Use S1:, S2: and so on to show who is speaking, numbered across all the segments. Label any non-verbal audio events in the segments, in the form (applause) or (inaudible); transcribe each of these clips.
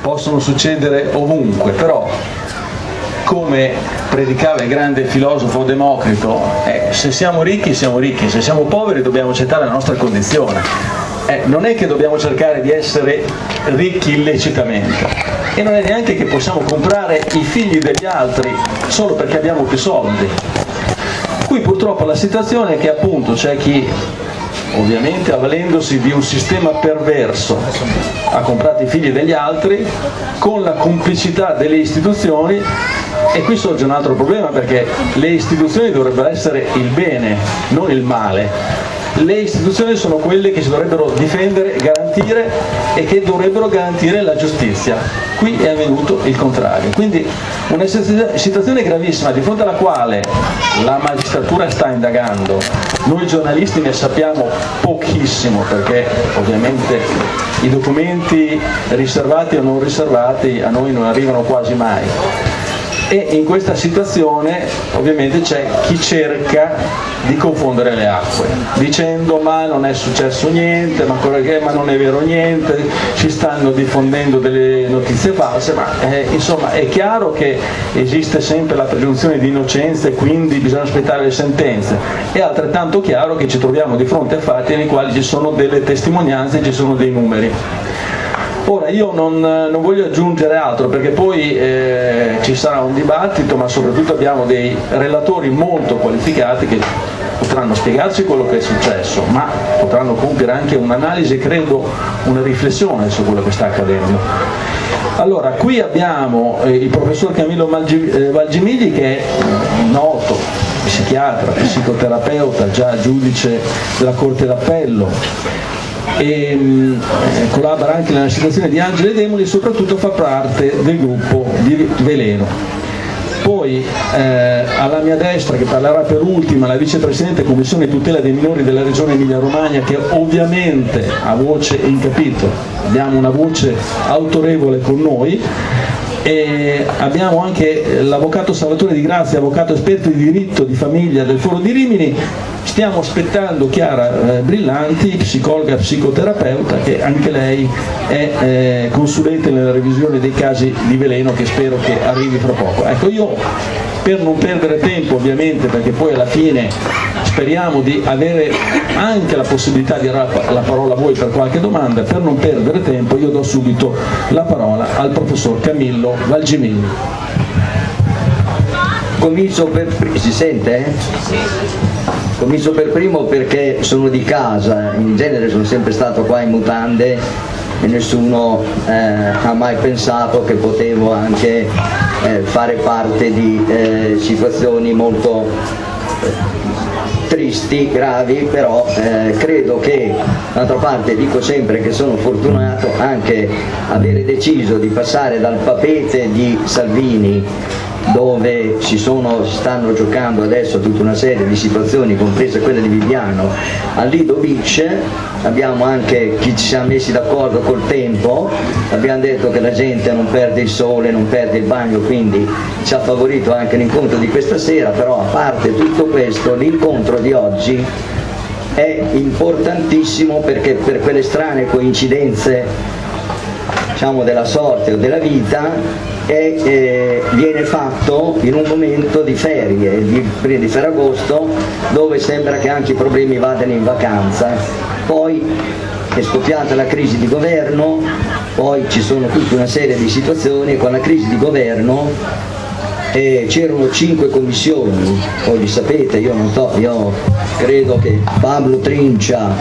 S1: Possono succedere ovunque, però come predicava il grande filosofo Democrito, eh, se siamo ricchi siamo ricchi, se siamo poveri dobbiamo accettare la nostra condizione. Eh, non è che dobbiamo cercare di essere ricchi illecitamente e non è neanche che possiamo comprare i figli degli altri solo perché abbiamo più soldi. Qui purtroppo la situazione è che appunto c'è chi ovviamente avvalendosi di un sistema perverso ha comprato i figli degli altri con la complicità delle istituzioni e qui sorge un altro problema perché le istituzioni dovrebbero essere il bene, non il male. Le istituzioni sono quelle che si dovrebbero difendere, garantire e che dovrebbero garantire la giustizia. Qui è avvenuto il contrario. Quindi una situazione gravissima di fronte alla quale la magistratura sta indagando, noi giornalisti ne sappiamo pochissimo perché ovviamente i documenti riservati o non riservati a noi non arrivano quasi mai e in questa situazione ovviamente c'è chi cerca di confondere le acque dicendo ma non è successo niente, ma, ma non è vero niente, ci stanno diffondendo delle notizie false, ma eh, insomma è chiaro che esiste sempre la presunzione di innocenza e quindi bisogna aspettare le sentenze, è altrettanto chiaro che ci troviamo di fronte a fatti nei quali ci sono delle testimonianze, ci sono dei numeri. Ora io non, non, voglio aggiungere altro perché poi eh, ci sarà un dibattito ma soprattutto abbiamo dei relatori molto qualificati che potranno spiegarci quello che è successo ma potranno compiere anche un'analisi, credo una riflessione su quello che sta accadendo. Allora, qui abbiamo eh, il professor Camillo eh, Valgimigli che è noto psichiatra, psicoterapeuta, già giudice della Corte d'Appello, e mh, eh, collabora anche nella situazione di Angelo e Demoli e soprattutto fa parte del gruppo di Veleno. Poi eh, alla mia destra che parlerà per ultima la vicepresidente Commissione tutela dei minori della regione Emilia Romagna che ovviamente ha voce in capitolo, abbiamo una voce autorevole con noi e abbiamo anche l'avvocato Salvatore Di Grazia, avvocato esperto di diritto di famiglia del Foro di Rimini stiamo aspettando Chiara eh, Brillanti, psicologa psicoterapeuta che anche lei è eh, consulente nella revisione dei casi di veleno che spero che arrivi fra poco. Ecco io per non perdere tempo ovviamente perché poi alla fine speriamo di avere anche la possibilità di dare la parola a voi per qualche domanda, per non perdere tempo io do subito la parola al professor Camillo Valgimini.
S2: Comincio per... si sente? Eh? Comincio per primo perché sono di casa, in genere sono sempre stato qua in mutande e nessuno eh, ha mai pensato che potevo anche eh, fare parte di eh, situazioni molto tristi, gravi, però eh, credo che, d'altra parte dico sempre che sono fortunato anche avere deciso di passare dal papete di Salvini dove si, sono, stanno giocando adesso tutta una serie di situazioni, compresa quella di Viviano, a Lido Beach, abbiamo anche chi ci siamo messi d'accordo col tempo, abbiamo detto che la gente non perde il sole, non perde il bagno, quindi ci ha favorito anche l'incontro di questa sera, però a parte tutto questo, l'incontro di oggi è importantissimo perché per quelle strane coincidenze diciamo, della sorte o della vita e eh, viene fatto in un momento di ferie, di, di Ferragosto, dove sembra che anche i problemi vadano in vacanza. Poi è scoppiata la crisi di governo, poi ci sono tutta una serie di situazioni e con la crisi di governo eh, c'erano cinque commissioni, poi li sapete, io non so, io credo che Pablo Trincia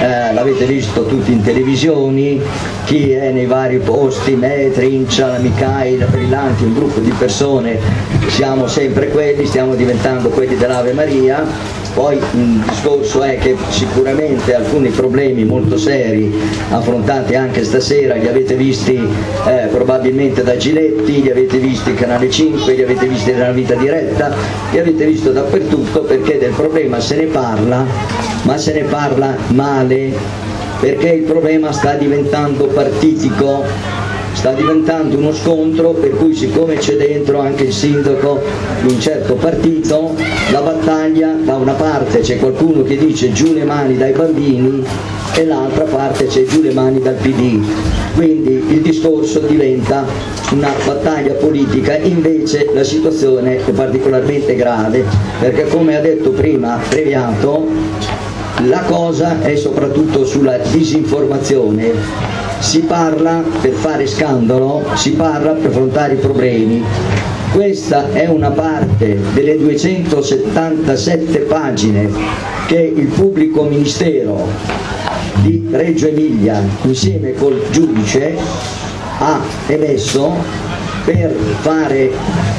S2: eh, l'avete visto tutti in televisioni, chi è nei vari posti, me, Trincia, Micaela, Brillanti, un gruppo di persone, siamo sempre quelli, stiamo diventando quelli dell'Ave Maria. Poi il discorso è che sicuramente alcuni problemi molto seri affrontati anche stasera li avete visti eh, probabilmente da Giletti, li avete visti Canale 5, li avete visti nella vita diretta, li avete visto dappertutto perché del problema se ne parla, ma se ne parla male, perché il problema sta diventando partitico sta diventando uno scontro per cui siccome c'è dentro anche il sindaco di un certo partito, la battaglia da una parte c'è qualcuno che dice giù le mani dai bambini e l'altra parte c'è giù le mani dal PD. Quindi il discorso diventa una battaglia politica, invece la situazione è particolarmente grave perché come ha detto prima Previato la cosa è soprattutto sulla disinformazione. Si parla per fare scandalo, si parla per affrontare i problemi. Questa è una parte delle 277 pagine che il pubblico ministero di Reggio Emilia insieme col giudice ha emesso per fare,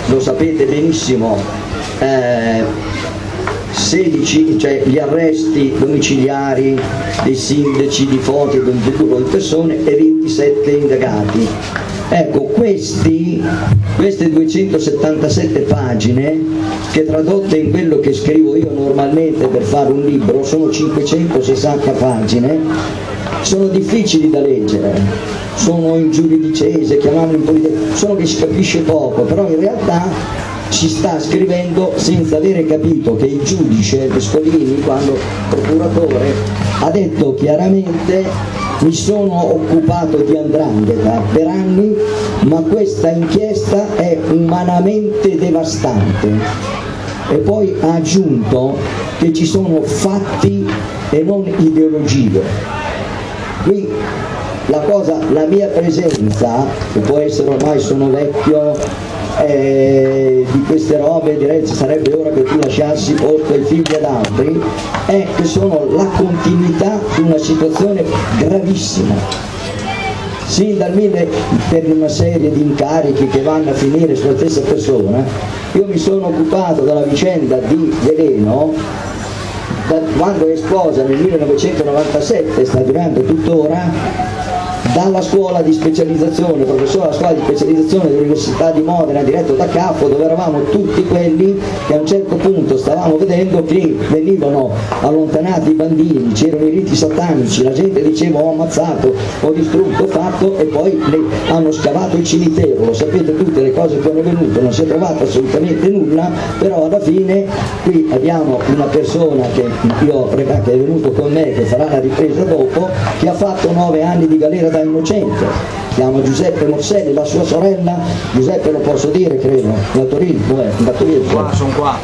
S2: lo sapete benissimo, eh, 16, cioè gli arresti domiciliari dei sindaci di Fonte e di persone e 27 indagati. Ecco, questi, queste 277 pagine, che tradotte in quello che scrivo io normalmente per fare un libro, sono 560 pagine, sono difficili da leggere, sono in giuridicese, chiamiamolo in politica, sono che si capisce poco, però in realtà si sta scrivendo senza avere capito che il giudice Pescolini, quando procuratore, ha detto chiaramente mi sono occupato di Andrangheta per anni, ma questa inchiesta è umanamente devastante. E poi ha aggiunto che ci sono fatti e non ideologie. Qui la, cosa, la mia presenza, che può essere ormai sono vecchio, eh, di queste robe direi ci sarebbe ora che tu lasciassi posto ai figli ad altri è che sono la continuità di una situazione gravissima. Sin dal mille per una serie di incarichi che vanno a finire sulla stessa persona io mi sono occupato della vicenda di Veleno da quando è esplosa nel 1997 sta durando tuttora dalla scuola di specializzazione, professore della scuola di specializzazione dell'Università di Modena diretto da Capo dove eravamo tutti quelli che a un certo punto stavamo vedendo che venivano allontanati i bambini, c'erano i riti satanici, la gente diceva ho ammazzato, ho distrutto, ho fatto e poi hanno scavato il cimitero, lo sapete tutte le cose che hanno venuto, non si è trovato assolutamente nulla, però alla fine qui abbiamo una persona che, io, che è venuto con me, che farà la ripresa dopo, che ha fatto nove anni di galera da innocente, chiama Giuseppe Morselli, la sua sorella, Giuseppe lo posso dire credo, da Torino, dov'è? Da Torino.
S3: Qua, sono qua.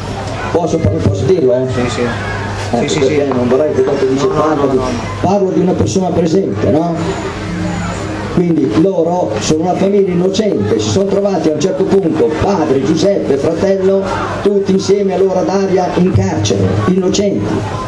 S2: Posso, posso dirlo? Eh?
S3: Sì, sì.
S2: Ecco, sì, sì, sì. non vorrei che dopo dice no, parlo, no, no, di, parlo di una persona presente, no? Quindi loro sono una famiglia innocente, si sono trovati a un certo punto padre, Giuseppe, fratello, tutti insieme allora Daria in carcere, innocenti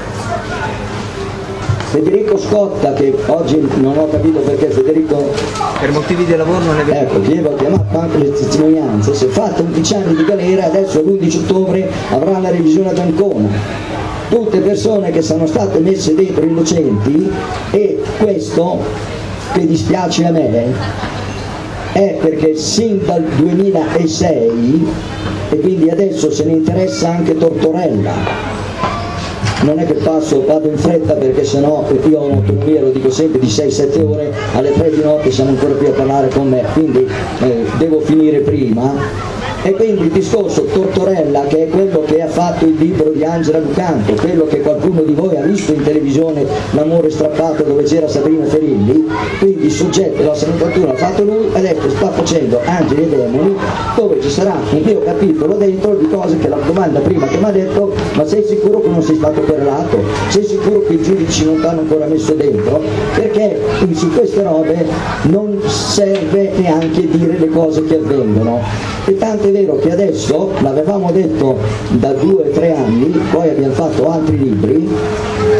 S2: Federico Scotta che oggi non ho capito perché Federico
S3: per motivi di lavoro non è
S2: venuto ecco ho chiamato anche le testimonianze si è fatto 11 anni di galera adesso l'11 ottobre avrà la revisione ad Ancona. Tutte persone che sono state messe dentro innocenti e questo che dispiace a me è perché sin dal 2006 e quindi adesso se ne interessa anche Tortorella non è che passo, vado in fretta perché sennò io ho un'autonomia, lo dico sempre, di 6-7 ore, alle 3 di notte siamo ancora qui a parlare con me, quindi eh, devo finire prima e quindi il discorso Tortorella, che è quello che ha fatto il libro di Angela Lucanto, quello che qualcuno di voi ha visto in televisione, L'amore strappato dove c'era Sabrina Ferilli, quindi il soggetto della 71 l'ha fatto lui, adesso sta facendo Angeli e Demoni, dove ci sarà un mio capitolo dentro di cose che la domanda prima che mi ha detto, ma sei sicuro che non sei stato perlato? Sei sicuro che i giudici non ti hanno ancora messo dentro? Perché su queste robe non serve neanche dire le cose che avvengono. E tanto è vero che adesso, l'avevamo detto da due o tre anni, poi abbiamo fatto altri libri,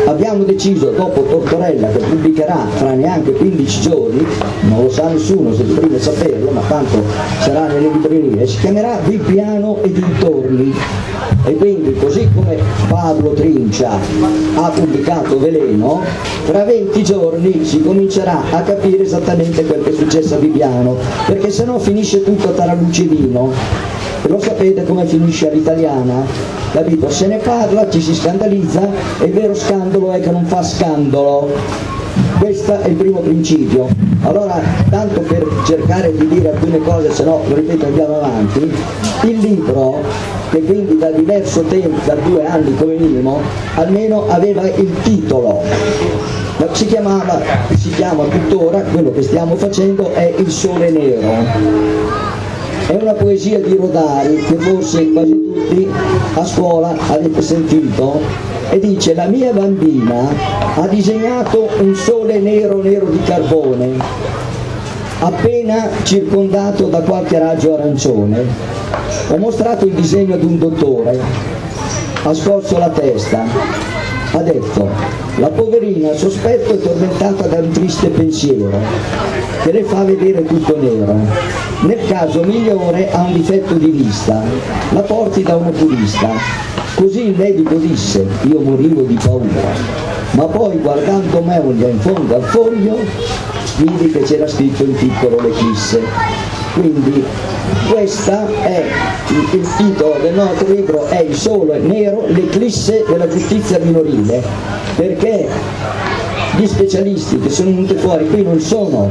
S2: abbiamo deciso dopo Tortorella che pubblicherà fra neanche 15 giorni, non lo sa nessuno se prima saperlo, ma tanto sarà nelle librerie, si chiamerà Bibbiano e dintorni. E quindi come Pablo Trincia ha pubblicato Veleno, fra 20 giorni si comincerà a capire esattamente quel che è successo a Bibbiano, perché se no finisce tutto a Taralucidino lo sapete come finisce all'italiana, capito? Se ne parla, ci si scandalizza e il vero scandalo è che non fa scandalo. Questo è il primo principio. Allora, tanto per cercare di dire alcune cose, se no, lo ripeto, andiamo avanti, il libro, che quindi da diverso tempo, da due anni come minimo, almeno aveva il titolo si chiamava, si chiama tuttora, quello che stiamo facendo è Il Sole Nero. È una poesia di Rodari che forse quasi tutti a scuola avete sentito e dice la mia bambina ha disegnato un sole nero nero di carbone appena circondato da qualche raggio arancione. Ho mostrato il disegno ad un dottore, ha scorso la testa, ha detto la poverina sospetto è tormentata da un triste pensiero che le fa vedere tutto nero. Nel caso migliore ha un difetto di vista, la porti da un oculista. Così il medico disse, io morivo di paura. Ma poi guardando Meulia in fondo al foglio, vidi che c'era scritto in piccolo l'eclisse. Quindi questo è il, il, titolo del nostro libro è il sole nero, l'eclisse della giustizia minorile, perché gli specialisti che sono venuti fuori qui non sono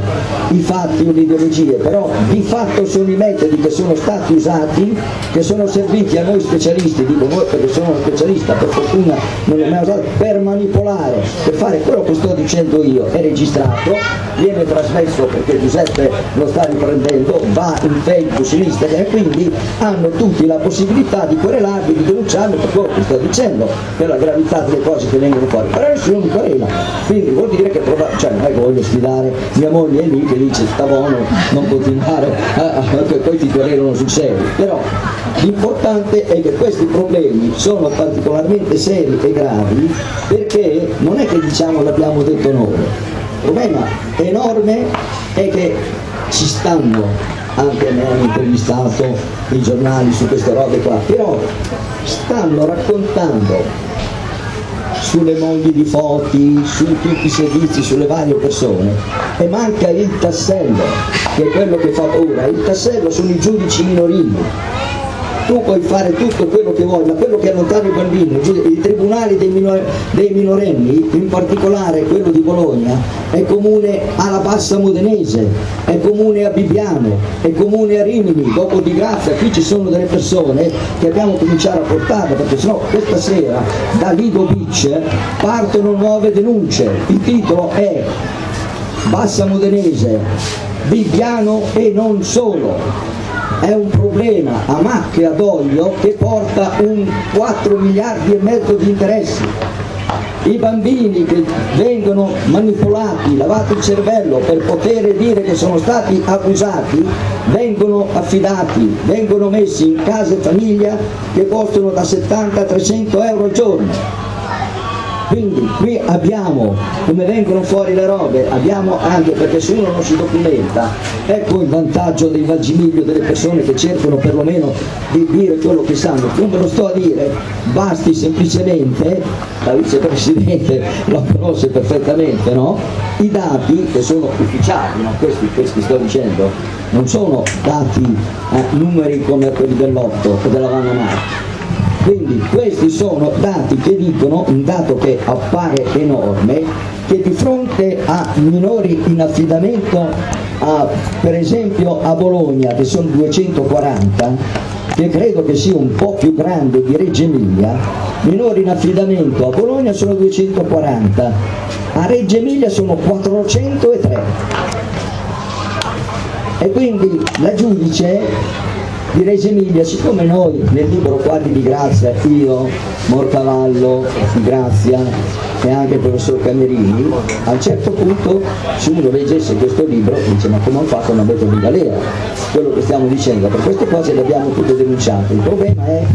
S2: i fatti o le ideologie, però di fatto sono i metodi che sono stati usati, che sono serviti a noi specialisti, dico noi perché sono specialista, per fortuna non l'ho mai usato, per manipolare, per fare quello che sto dicendo io, è registrato, viene trasmesso perché Giuseppe lo sta riprendendo, va in Facebook sinistra e quindi hanno tutti la possibilità di querelarvi, di denunciarmi per quello che sto dicendo, per la gravità delle cose che vengono fuori, però nessuno mi querela, quindi quindi vuol dire che cioè non è voglio sfidare mia moglie lì che dice sta buono non continuare che poi ti querelano sul serio. Però l'importante è che questi problemi sono particolarmente seri e gravi perché non è che diciamo l'abbiamo detto noi. Il problema enorme è che ci stanno anche me hanno intervistato i giornali su queste robe qua però stanno raccontando sulle mogli di Foti, su tutti i servizi, sulle varie persone. E manca il tassello, che è quello che fa paura, il tassello sono i giudici minorili tu puoi fare tutto quello che vuoi, ma quello che allontana i bambini, i tribunali dei, minor dei minorenni, in particolare quello di Bologna, è comune alla Bassa Modenese, è comune a Bibbiano, è comune a Rimini, dopo di Grazia, qui ci sono delle persone che abbiamo cominciato a portare, perché sennò questa sera da Lido Beach partono nuove denunce, il titolo è Bassa Modenese, Bibbiano e non solo, è un problema a macchia d'olio che porta un 4 miliardi e mezzo di interessi. I bambini che vengono manipolati, lavati il cervello per poter dire che sono stati abusati, vengono affidati, vengono messi in case famiglia che costano da 70 a 300 euro al giorno quindi qui abbiamo come vengono fuori le robe abbiamo anche perché se uno non si documenta ecco il vantaggio del vagimiglio delle persone che cercano perlomeno di dire quello che sanno ve lo sto a dire basti semplicemente la vicepresidente (laughs) lo conosce perfettamente no? i dati che sono ufficiali no? questi, questi sto dicendo non sono dati eh, numeri come quelli dell'otto o della Vanna Marchi quindi questi sono dati che dicono, un dato che appare enorme, che di fronte a minori in affidamento, a, per esempio a Bologna che sono 240, che credo che sia un po' più grande di Reggio Emilia, minori in affidamento a Bologna sono 240, a Reggio Emilia sono 403. E quindi la giudice di Reggio Emilia, siccome noi nel libro Quadri di Grazia, io, Morcavallo, Grazia e anche il professor Camerini, a un certo punto se uno leggesse questo libro dice ma come hanno fatto una metro di galera? Quello che stiamo dicendo, per queste cose le abbiamo tutte denunciate, il problema è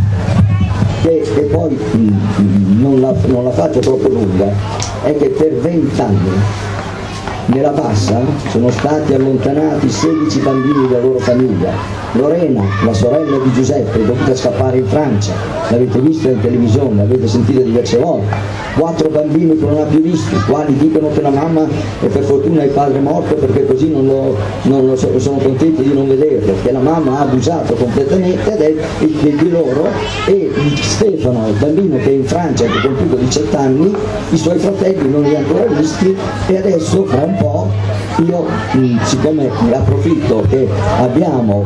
S2: che, e poi mm, mm, non la, non la faccio troppo lunga, è che per vent'anni nella bassa sono stati allontanati 16 bambini della loro famiglia. Lorena, la sorella di Giuseppe, è dovuta scappare in Francia, l'avete visto in televisione, l'avete sentito diverse volte quattro bambini che non ha più visto, quali dicono che la mamma e per fortuna il padre morto perché così non lo, non lo so, sono contenti di non vederlo, che la mamma ha abusato completamente di loro e Stefano, il bambino che è in Francia che ha compiuto 17 anni, i suoi fratelli non li ha ancora visti e adesso fra un po' io siccome mi approfitto che abbiamo,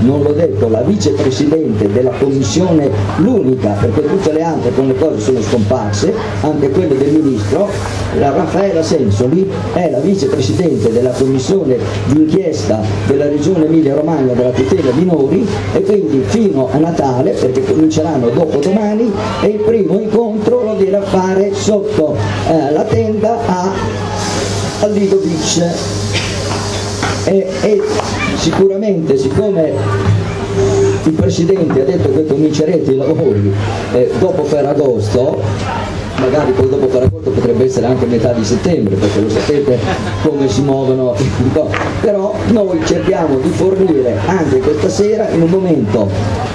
S2: non l'ho detto, la vicepresidente della commissione, l'unica, perché tutte le altre con le cose sono scomparse, anche quelle del ministro, la Raffaella Sensoli è la vicepresidente della commissione d'inchiesta della regione Emilia Romagna della tutela minori e quindi fino a Natale, perché cominceranno dopo domani, e il primo incontro lo a fare sotto eh, la tenda a, a Lido Beach. E, e sicuramente siccome il Presidente ha detto che comincerete i lavori eh, dopo Ferragosto, magari poi dopo Ferragosto potrebbe essere anche metà di settembre, perché lo sapete come si muovono, (laughs) però noi cerchiamo di fornire anche questa sera in un momento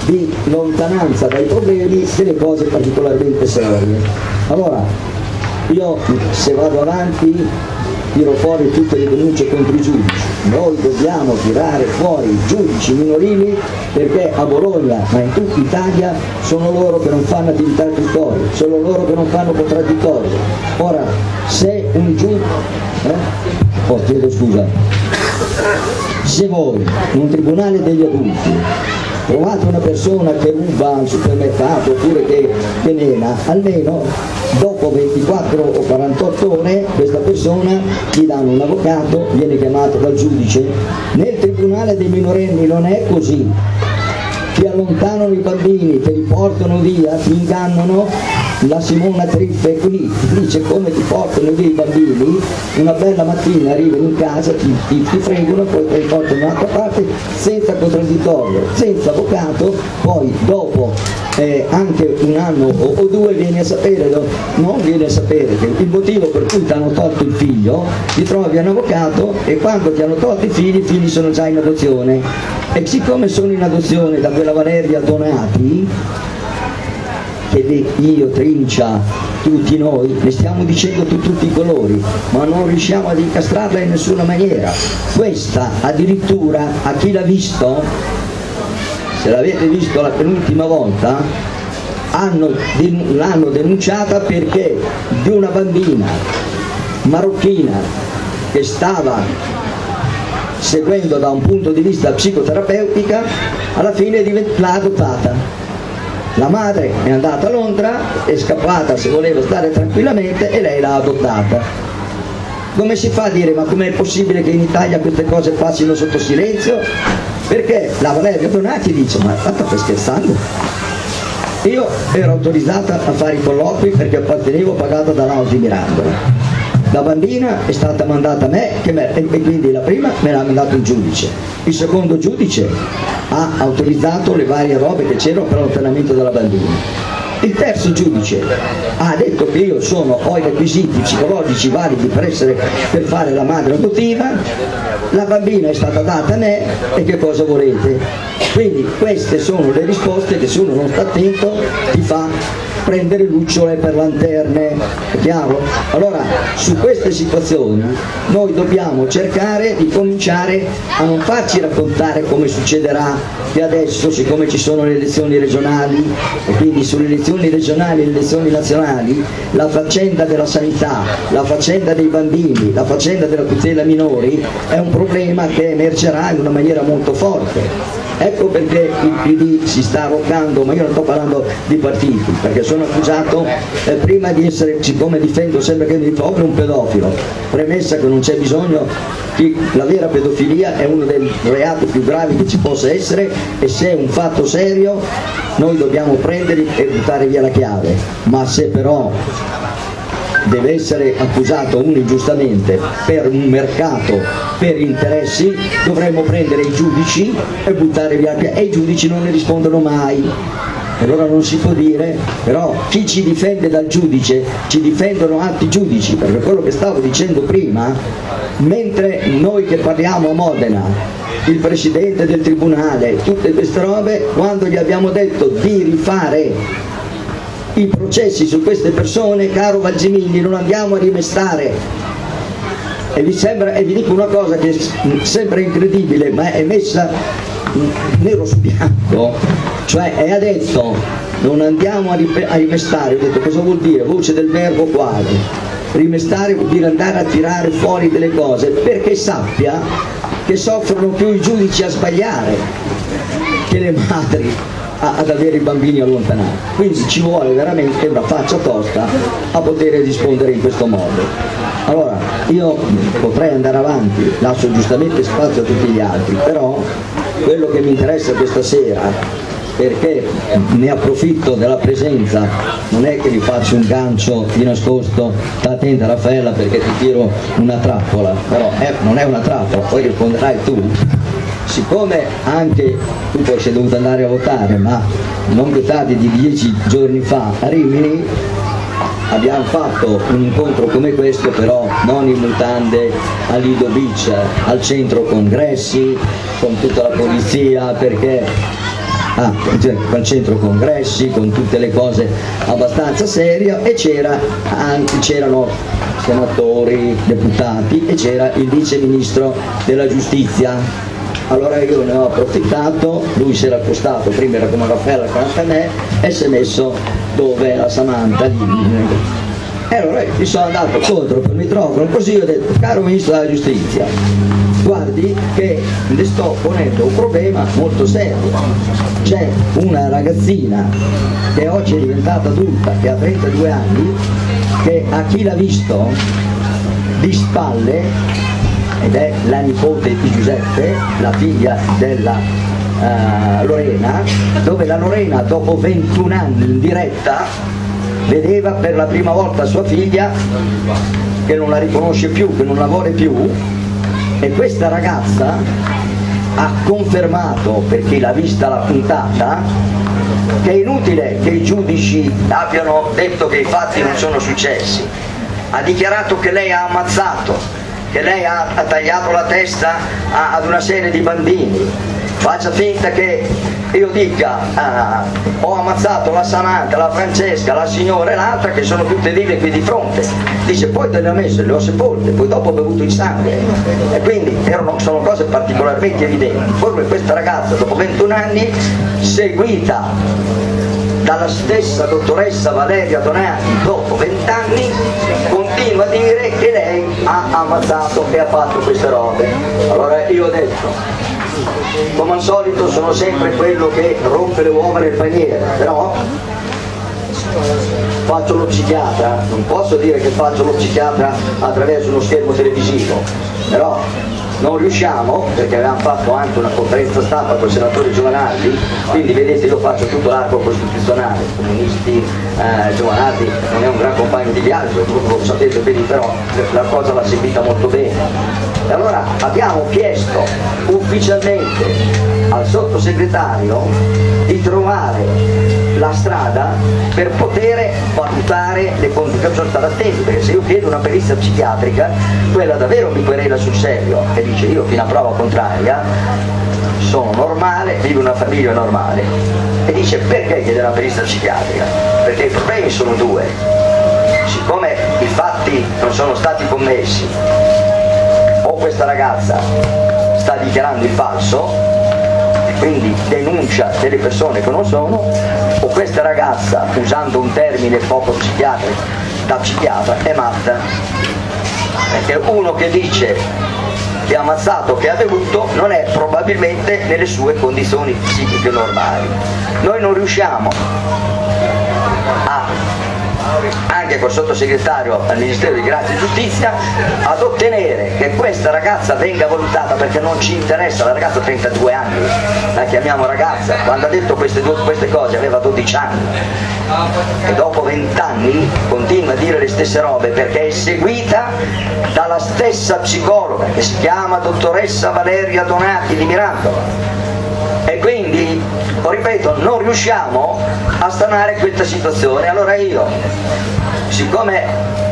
S2: di lontananza dai problemi delle cose particolarmente serie. Allora, io se vado avanti tiro fuori tutte le denunce contro i giudici, noi dobbiamo tirare fuori i giudici minorili perché a Bologna, ma in tutta Italia, sono loro che non fanno attività istruttorie, sono loro che non fanno contraddittorio. Ora, se un giudice... Eh? Oh, chiedo scusa. Se voi, in un tribunale degli adulti, trovate una persona che ruba al supermercato oppure che, che mena, almeno dopo 24 o 48 ore questa persona gli danno un avvocato, viene chiamato dal giudice. Nel tribunale dei minorenni non è così, ti allontanano i bambini, te li portano via, ti ingannano, la Simona Triffe qui dice come ti portano i bambini, una bella mattina arrivano in casa, ti, ti, ti fregano, poi te li portano da un'altra parte senza contraddittorio, senza avvocato, poi dopo eh, anche un anno o, o, due vieni a sapere, non vieni a sapere che il motivo per cui ti hanno tolto il figlio, ti trovi un avvocato e quando ti hanno tolto i figli, i figli sono già in adozione. E siccome sono in adozione da quella Valeria Donati, che io, Trincia, tutti noi, ne stiamo dicendo tu, tutti i colori, ma non riusciamo ad incastrarla in nessuna maniera. Questa addirittura, a chi l'ha visto, se l'avete visto la penultima volta, l'hanno denunciata perché di una bambina marocchina che stava seguendo da un punto di vista psicoterapeutica, alla fine l'ha adottata. La madre è andata a Londra, è scappata se voleva stare tranquillamente e lei l'ha adottata. Come si fa a dire ma com'è possibile che in Italia queste cose passino sotto silenzio? Perché la Valeria Donati dice, ma tanto stai scherzando? Io ero autorizzata a fare i colloqui perché appartenevo pagata da Lausi Mirandola. La bambina è stata mandata a me me e quindi la prima me l'ha mandato il giudice. Il secondo giudice ha autorizzato le varie robe che c'erano per l'allontanamento della bambina il terzo giudice ha detto che io sono, ho i requisiti psicologici validi per, essere, per fare la madre adottiva, la bambina è stata data a me e che cosa volete? Quindi queste sono le risposte che se uno non sta attento ti fa prendere lucciole per lanterne, è chiaro? Allora su queste situazioni noi dobbiamo cercare di cominciare a non farci raccontare come succederà che adesso siccome ci sono le elezioni regionali e quindi sulle elezioni regionali e le elezioni nazionali la faccenda della sanità, la faccenda dei bambini, la faccenda della tutela minori è un problema che emergerà in una maniera molto forte Ecco perché il PD si sta arroccando, ma io non sto parlando di partiti, perché sono accusato eh, prima di essere, siccome difendo sempre che mi proprio un pedofilo, premessa che non c'è bisogno, la vera pedofilia è uno dei reati più gravi che ci possa essere e se è un fatto serio noi dobbiamo prenderli e buttare via la chiave, ma se però deve essere accusato uno ingiustamente per un mercato, per interessi, dovremmo prendere i giudici e buttare via e i giudici non ne rispondono mai. Allora non si può dire, però chi ci difende dal giudice, ci difendono altri giudici, perché quello che stavo dicendo prima, mentre noi che parliamo a Modena, il presidente del tribunale, tutte queste robe, quando gli abbiamo detto di rifare i processi su queste persone, caro Valgimini, non andiamo a rimestare. E vi, sembra, e vi dico una cosa che sembra incredibile, ma è messa nero su bianco, cioè è adesso non andiamo a, rimestare, ho detto cosa vuol dire? Voce del verbo quale? rimestare vuol dire andare a tirare fuori delle cose perché sappia che soffrono più i giudici a sbagliare che le madri ad avere i bambini allontanati. Quindi ci vuole veramente una faccia tosta a poter rispondere in questo modo. Allora, io potrei andare avanti, lascio giustamente spazio a tutti gli altri, però quello che mi interessa questa sera perché ne approfitto della presenza, non è che vi faccio un gancio di nascosto, sta attenta Raffaella perché ti tiro una trappola, però eh, non è una trappola, poi risponderai tu, siccome anche tu poi sei dovuto andare a votare, ma non più tardi di dieci giorni fa a Rimini, abbiamo fatto un incontro come questo però non in mutande a Lido Beach, al centro congressi, con tutta la polizia perché ah, cioè, al centro congressi con tutte le cose abbastanza serie e c'erano senatori, deputati e c'era il vice ministro della giustizia allora io ne ho approfittato, lui si era accostato, prima era come Raffaella accanto a me e si è messo dove la Samantha lì. E allora io sono andato contro per microfono così ho detto, caro ministro della giustizia, guardi che le sto ponendo un problema molto serio. C'è una ragazzina che oggi è diventata adulta, che ha 32 anni, che a chi l'ha visto di spalle ed è la nipote di Giuseppe, la figlia della uh, Lorena, dove la Lorena dopo 21 anni in diretta vedeva per la prima volta sua figlia che non la riconosce più, che non la vuole più e questa ragazza ha confermato, perché l'ha vista la puntata, che è inutile che i giudici abbiano detto che i fatti non sono successi. Ha dichiarato che lei ha ammazzato, che lei ha, ha tagliato la testa a, ad una serie di bambini, faccia finta che io dica ah, ho ammazzato la Samantha, la Francesca, la signora e l'altra che sono tutte vive qui di fronte. Dice poi te le ho messe, le ho sepolte poi dopo ho bevuto il sangue. E quindi erano, sono cose particolarmente evidenti. Poi questa ragazza dopo 21 anni seguita dalla stessa dottoressa Valeria Donati dopo 20 anni continua a dire che lei ha ammazzato e ha fatto queste robe. Allora io ho detto, come al solito sono sempre quello che rompe le uova nel paniere, però faccio lo psichiatra, non posso dire che faccio lo psichiatra attraverso uno schermo televisivo, però non riusciamo, perché avevamo fatto anche una conferenza stampa con il senatore Giovanardi, quindi vedete io faccio tutto l'arco costituzionale, comunisti, eh, Giovanardi non è un gran compagno di viaggio, lo sapete bene però la cosa l'ha seguita molto bene. E allora abbiamo chiesto ufficialmente al sottosegretario di trovare la strada per poter valutare le condizioni sono state perché se io chiedo una perizia psichiatrica quella davvero mi querela sul serio e dice io fino a prova contraria sono normale, vivo una famiglia normale e dice perché chiede una perizia psichiatrica? Perché i problemi sono due siccome i fatti non sono stati commessi o questa ragazza sta dichiarando il falso quindi denuncia delle persone che non sono, o questa ragazza, usando un termine poco psichiatrico, da psichiatra, è matta. Perché uno che dice che ha ammazzato, che ha bevuto, non è probabilmente nelle sue condizioni psichiche normali. Noi non riusciamo a anche col sottosegretario al Ministero di Grazia e Giustizia ad ottenere che questa ragazza venga valutata perché non ci interessa, la ragazza ha 32 anni, la chiamiamo ragazza, quando ha detto queste, queste cose aveva 12 anni. E dopo 20 anni continua a dire le stesse robe perché è seguita dalla stessa psicologa che si chiama dottoressa Valeria Donati di Mirandolo. E quindi, ripeto, non riusciamo a stanare questa situazione. Allora io, siccome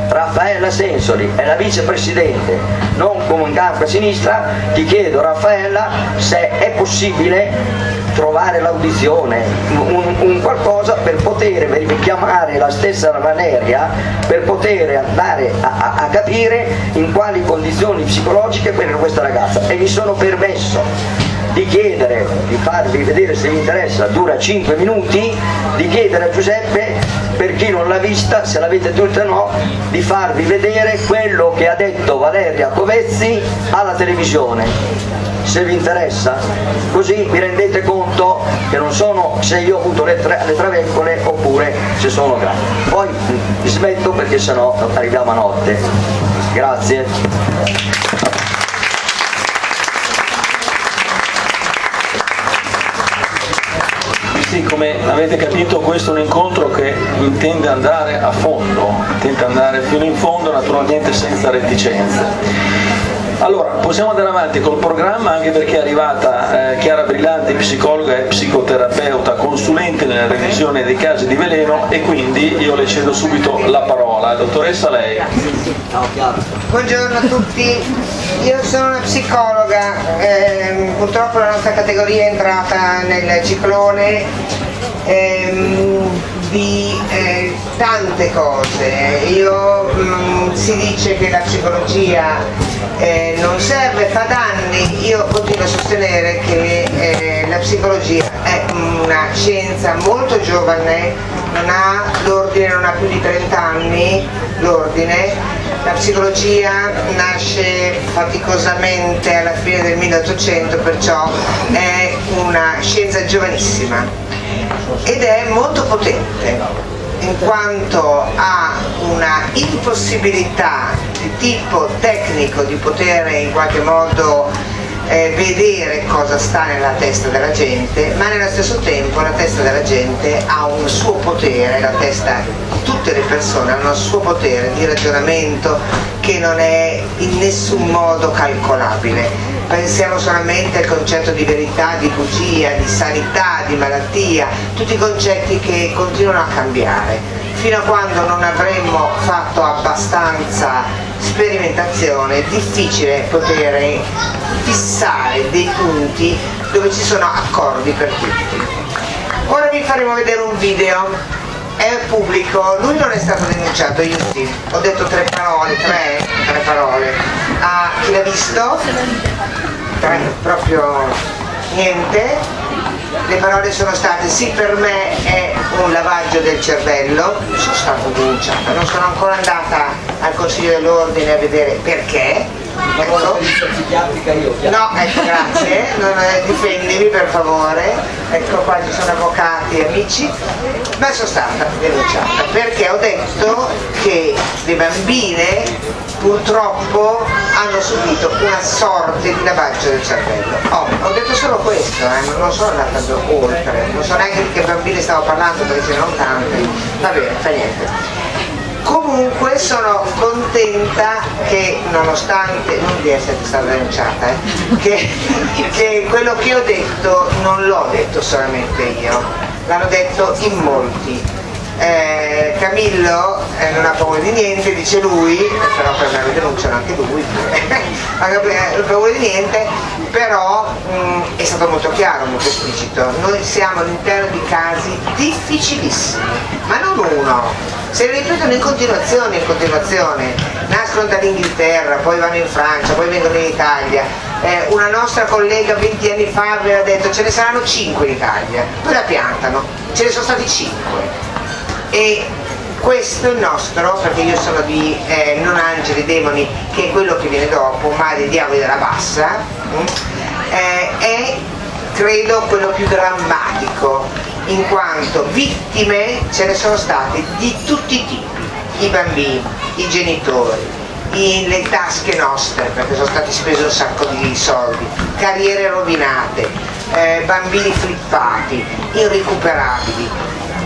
S2: Raffaella Sensoli è la vicepresidente, non come un campo a sinistra, ti chiedo Raffaella se è possibile trovare l'audizione, un, un, qualcosa per poter chiamare la stessa Valeria, per poter andare a, a, a capire in quali condizioni psicologiche per questa ragazza e mi sono permesso di chiedere, di farvi vedere se vi interessa, dura 5 minuti, di chiedere a Giuseppe, per chi non l'ha vista, se l'avete tutta o no, di farvi vedere quello che ha detto Valeria Covezzi alla televisione se vi interessa, così vi rendete conto che non sono se io ho avuto le, tra le traveccole oppure se sono grandi. Poi vi smetto perché sennò arriviamo a notte. Grazie.
S1: Sì, come avete capito questo è un incontro che intende andare a fondo, intende andare fino in fondo naturalmente senza reticenze. Allora, possiamo andare avanti col programma anche perché è arrivata eh, Chiara Brillanti, psicologa e psicoterapeuta, consulente nella revisione dei casi di veleno e quindi io le cedo subito la parola. Dottoressa lei.
S4: Buongiorno a tutti, io sono una psicologa, eh, purtroppo la nostra categoria è entrata nel ciclone ehm, di eh, tante cose. Io, mh, mm, si dice che la psicologia eh, non serve, fa danni, io continuo a sostenere che eh, la psicologia è una scienza molto giovane, non ha l'ordine, non ha più di 30 anni l'ordine, la psicologia nasce faticosamente alla fine del 1800, perciò è una scienza giovanissima ed è molto potente in quanto ha una impossibilità di tipo tecnico di poter in qualche modo eh, vedere cosa sta nella testa della gente, ma nello stesso tempo la testa della gente ha un suo potere, la testa di tutte le persone ha un suo potere di ragionamento che non è in nessun modo calcolabile pensiamo solamente al concetto di verità, di bugia, di sanità, di malattia, tutti concetti che continuano a cambiare. Fino a quando non avremo fatto abbastanza sperimentazione è difficile poter fissare dei punti dove ci sono accordi per tutti. Ora vi faremo vedere un video è pubblico, lui non è stato denunciato, io sì, ho detto tre parole, tre, tre parole. Ah, chi l'ha visto? Tre, proprio niente. Le parole sono state sì per me è un lavaggio del cervello, sono stata denunciata, non sono ancora andata al Consiglio dell'Ordine a vedere perché, Ecco. No, ecco, grazie, non, eh, difendimi per favore, ecco qua ci sono avvocati e amici, ma sono stata denunciata perché ho detto che le bambine purtroppo hanno subito una sorte di lavaggio del cervello. Oh, ho detto solo questo, eh, non sono andata oltre, non so neanche di che bambine stavo parlando perché ce n'erano tante, va bene, fa niente comunque sono contenta che nonostante non di essere stata denunciata eh, che, (laughs) che quello che ho detto non l'ho detto solamente io l'hanno detto in molti eh, Camillo eh, non ha paura di niente, dice lui, però per me lo denunciano anche lui, (laughs) non ha paura di niente, però mh, mm, è stato molto chiaro, molto esplicito, noi siamo all'interno di casi difficilissimi, ma non uno, se ripetono in continuazione, in continuazione, nascono dall'Inghilterra, poi vanno in Francia, poi vengono in Italia, eh, una nostra collega 20 anni fa aveva detto ce ne saranno 5 in Italia, poi la piantano, ce ne sono stati 5 e questo è il nostro, perché io sono di eh, non angeli, demoni, che è quello che viene dopo, ma dei diavoli della bassa, mm, eh, è credo quello più drammatico, in quanto vittime ce ne sono state di tutti i tipi, i bambini, i genitori, le tasche nostre perché sono stati spesi un sacco di soldi, carriere rovinate, eh, bambini flippati, irrecuperabili,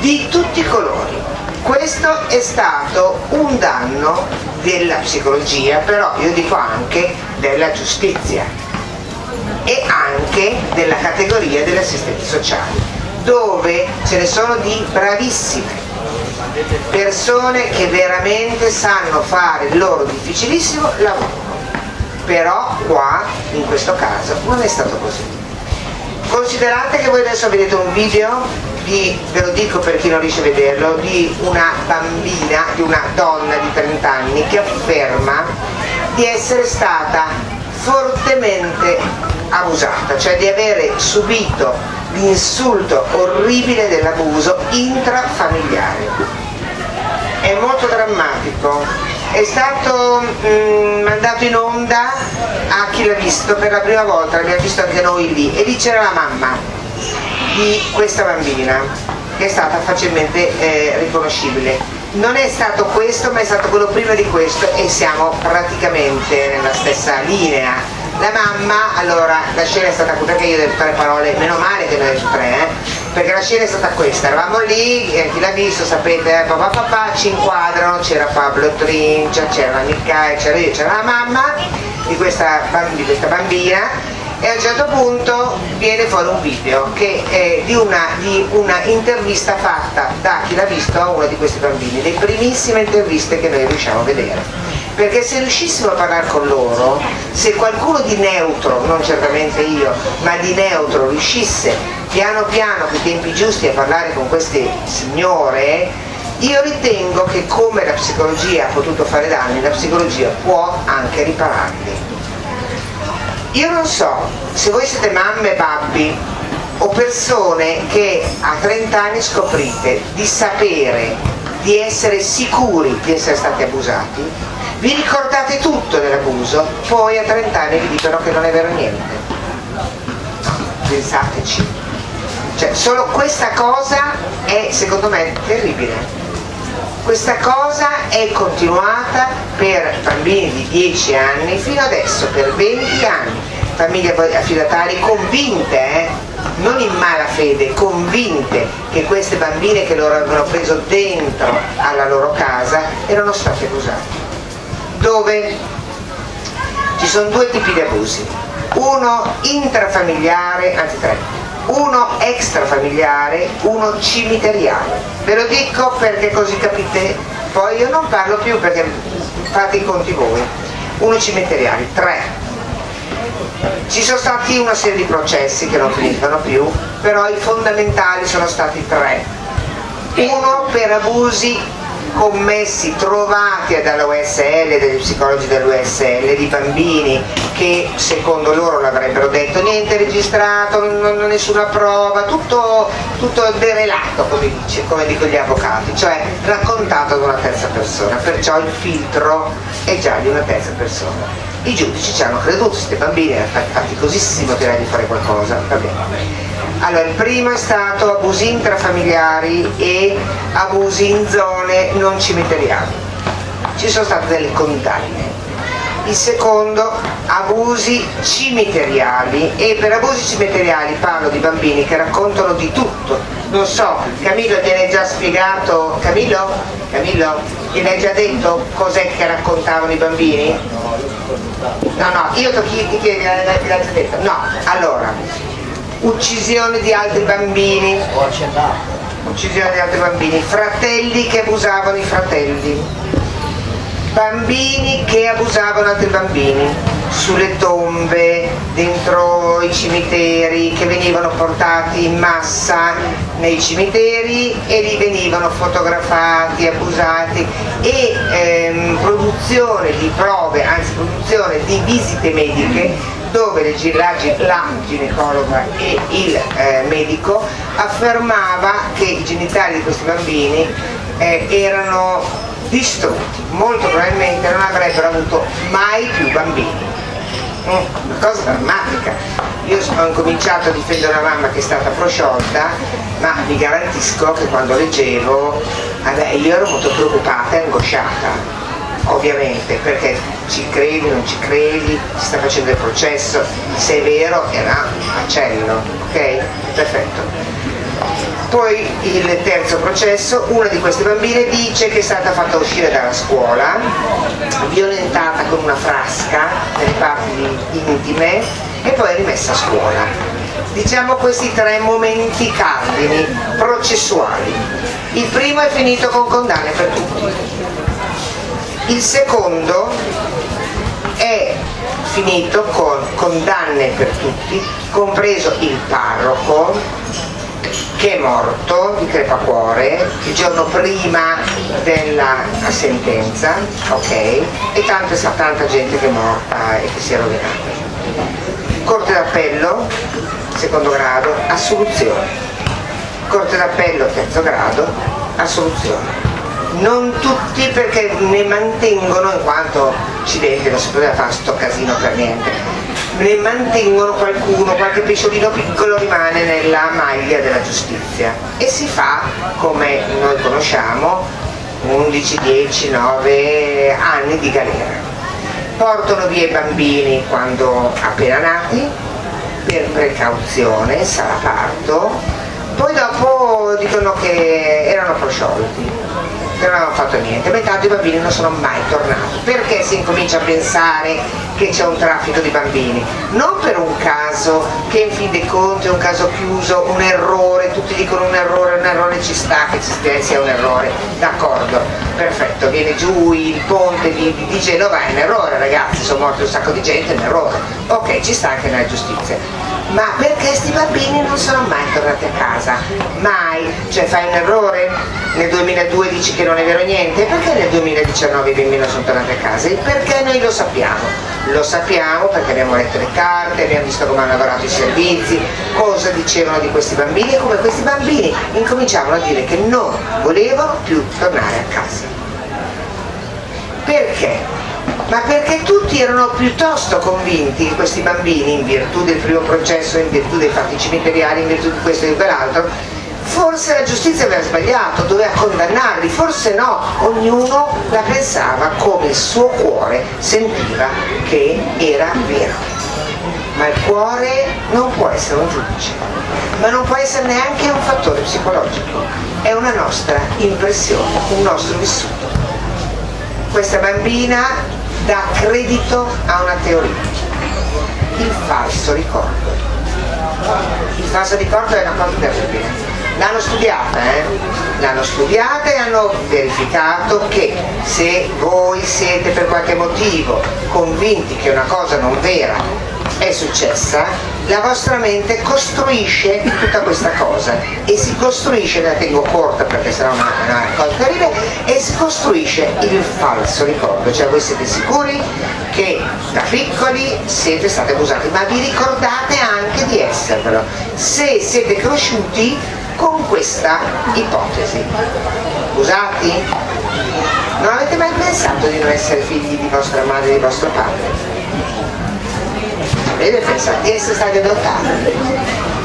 S4: di tutti i colori. Questo è stato un danno della psicologia, però io dico anche della giustizia e anche della categoria degli assistenti sociali, dove ce ne sono di bravissime, persone che veramente sanno fare il loro difficilissimo lavoro. Però qua, in questo caso, non è stato così. Considerate che voi adesso vedete un video di, ve lo dico per chi non riesce a vederlo, di una bambina, di una donna di 30 anni che afferma di essere stata fortemente abusata, cioè di avere subito l'insulto orribile dell'abuso intrafamiliare. È molto drammatico. È stato mh, mandato in onda a chi l'ha visto per la prima volta, l'abbiamo visto anche noi lì, e lì c'era la mamma di questa bambina che è stata facilmente eh, riconoscibile non è stato questo ma è stato quello prima di questo e siamo praticamente nella stessa linea la mamma, allora la scena è stata perché io ho detto tre parole, meno male che ne ho detto tre, eh? perché la scena è stata questa, eravamo lì, eh, chi l'ha visto sapete, eh, papà papà ci inquadrano, c'era Pablo Trincia, c'era Michele, c'era io, c'era la mamma di questa, di questa bambina e a un certo punto viene fuori un video che è di una, di una intervista fatta da chi l'ha visto a uno di questi bambini, le primissime interviste che noi riusciamo a vedere. Perché se riuscissimo a parlare con loro, se qualcuno di neutro, non certamente io, ma di neutro riuscisse piano piano, con i tempi giusti, a parlare con queste signore, io ritengo che come la psicologia ha potuto fare danni, la psicologia può anche ripararli io non so se voi siete mamme babbi o persone che a 30 anni scoprite di sapere, di essere sicuri di essere stati abusati, vi ricordate tutto dell'abuso, poi a 30 anni vi dicono che non è vero niente. Pensateci. Cioè, solo questa cosa è secondo me terribile questa cosa è continuata per bambini di 10 anni fino adesso, per 20 anni. Famiglie affidatarie convinte, eh? non in mala fede, convinte che queste bambine che loro avevano preso dentro alla loro casa erano state abusate. Dove ci sono due tipi di abusi, uno intrafamiliare, anzi tre, uno extrafamiliare, uno cimiteriale. Ve lo dico perché così capite, poi io non parlo più perché fate i conti voi. Uno cimiteriale, tre. Ci sono stati una serie di processi che non finiscono più, però i fondamentali sono stati tre. Uno per abusi commessi, trovati dall'USL, dagli psicologi dell'USL, di bambini che secondo loro l'avrebbero detto niente registrato, non, nessuna prova, tutto, tutto derelato come, dice, come dicono gli avvocati, cioè raccontato da una terza persona, perciò il filtro è già di una terza persona. I giudici ci hanno creduto, questi bambini erano faticosissimo direi di fare qualcosa, va bene. Allora, il primo è stato abusi intrafamiliari e abusi in zone non cimiteriali. Ci sono state delle condanne. Il secondo, abusi cimiteriali e per abusi cimiteriali parlo di bambini che raccontano di tutto. Non so, Camillo te l'hai già spiegato, Camillo? Camillo? Ti l'hai già detto cos'è che raccontavano i bambini? No, no, io ti già detto? No, allora, uccisione di altri bambini, uccisione di altri bambini, fratelli che abusavano i fratelli, bambini che abusavano altri bambini, sulle tombe, dentro i cimiteri, che venivano portati in massa nei cimiteri e lì venivano fotografati, abusati. E ehm, produzione di prove, anzi produzione di visite mediche dove la, la ginecologa e il eh, medico affermava che i genitali di questi bambini eh, erano distrutti, molto probabilmente non avrebbero avuto mai più bambini. Mm, una cosa drammatica. Io ho incominciato a difendere una mamma che è stata prosciolta, ma vi garantisco che quando leggevo, io ero molto preoccupata e angosciata ovviamente perché ci credi, non ci credi, si sta facendo il processo, se è vero era un macello, ok? Perfetto. Poi il terzo processo, una di queste bambine dice che è stata fatta uscire dalla scuola, violentata con una frasca nelle parti intime e poi rimessa a scuola. Diciamo questi tre momenti cardini processuali. Il primo è finito con condanne per tutti, il secondo è finito con condanne per tutti, compreso il parroco che è morto di crepacuore il giorno prima della sentenza, ok? E tanta, tanta gente che è morta e che si è rovinata. Corte d'Appello, secondo grado, assoluzione. Corte d'Appello, terzo grado, assoluzione. Non tutti perché ne mantengono, in quanto accidente, non si poteva fare sto casino per niente, ne mantengono qualcuno, qualche pesciolino piccolo rimane nella maglia della giustizia. E si fa, come noi conosciamo, 11, 10, 9 anni di galera. Portano via i bambini quando appena nati, per precauzione, sarà parto, poi dopo dicono che erano prosciolti non avevano fatto niente, metà dei bambini non sono mai tornati. Perché si incomincia a pensare che c'è un traffico di bambini? Non per un caso che in fin dei conti è un caso chiuso, un errore, tutti dicono un errore, un errore ci sta che ci sia un errore, d'accordo, perfetto, viene giù il ponte di, di Genova, è un errore ragazzi, sono morti un sacco di gente, è un errore, ok, ci sta anche nella giustizia ma perché questi bambini non sono mai tornati a casa, mai, cioè fai un errore, nel 2002 dici che non è vero niente, perché nel 2019 i bambini non sono tornati a casa? Il perché noi lo sappiamo, lo sappiamo perché abbiamo letto le carte, abbiamo visto come hanno lavorato i servizi, cosa dicevano di questi bambini e come questi bambini incominciavano a dire che non volevano più tornare a casa. Perché? Ma perché tutti erano piuttosto convinti, questi bambini, in virtù del primo processo, in virtù dei fatti cimiteriali, in virtù di questo e di quell'altro, forse la giustizia aveva sbagliato, doveva condannarli, forse no, ognuno la pensava come il suo cuore sentiva che era vero. Ma il cuore non può essere un giudice, ma non può essere neanche un fattore psicologico, è una nostra impressione, un nostro vissuto. Questa bambina dà credito a una teoria, il falso ricordo. Il falso ricordo è una cosa terribile. L'hanno studiata, eh? L'hanno studiata e hanno verificato che se voi siete per qualche motivo convinti che una cosa non vera è successa, la vostra mente costruisce tutta questa cosa e si costruisce, la tengo corta perché sarà una, una cosa terribile, e si costruisce il falso ricordo, cioè voi siete sicuri che da piccoli siete stati abusati, ma vi ricordate anche di esservelo, se siete cresciuti con questa ipotesi. Usati? Non avete mai pensato di non essere figli di vostra madre e di vostro padre? Deve pensare di essere stati adottati.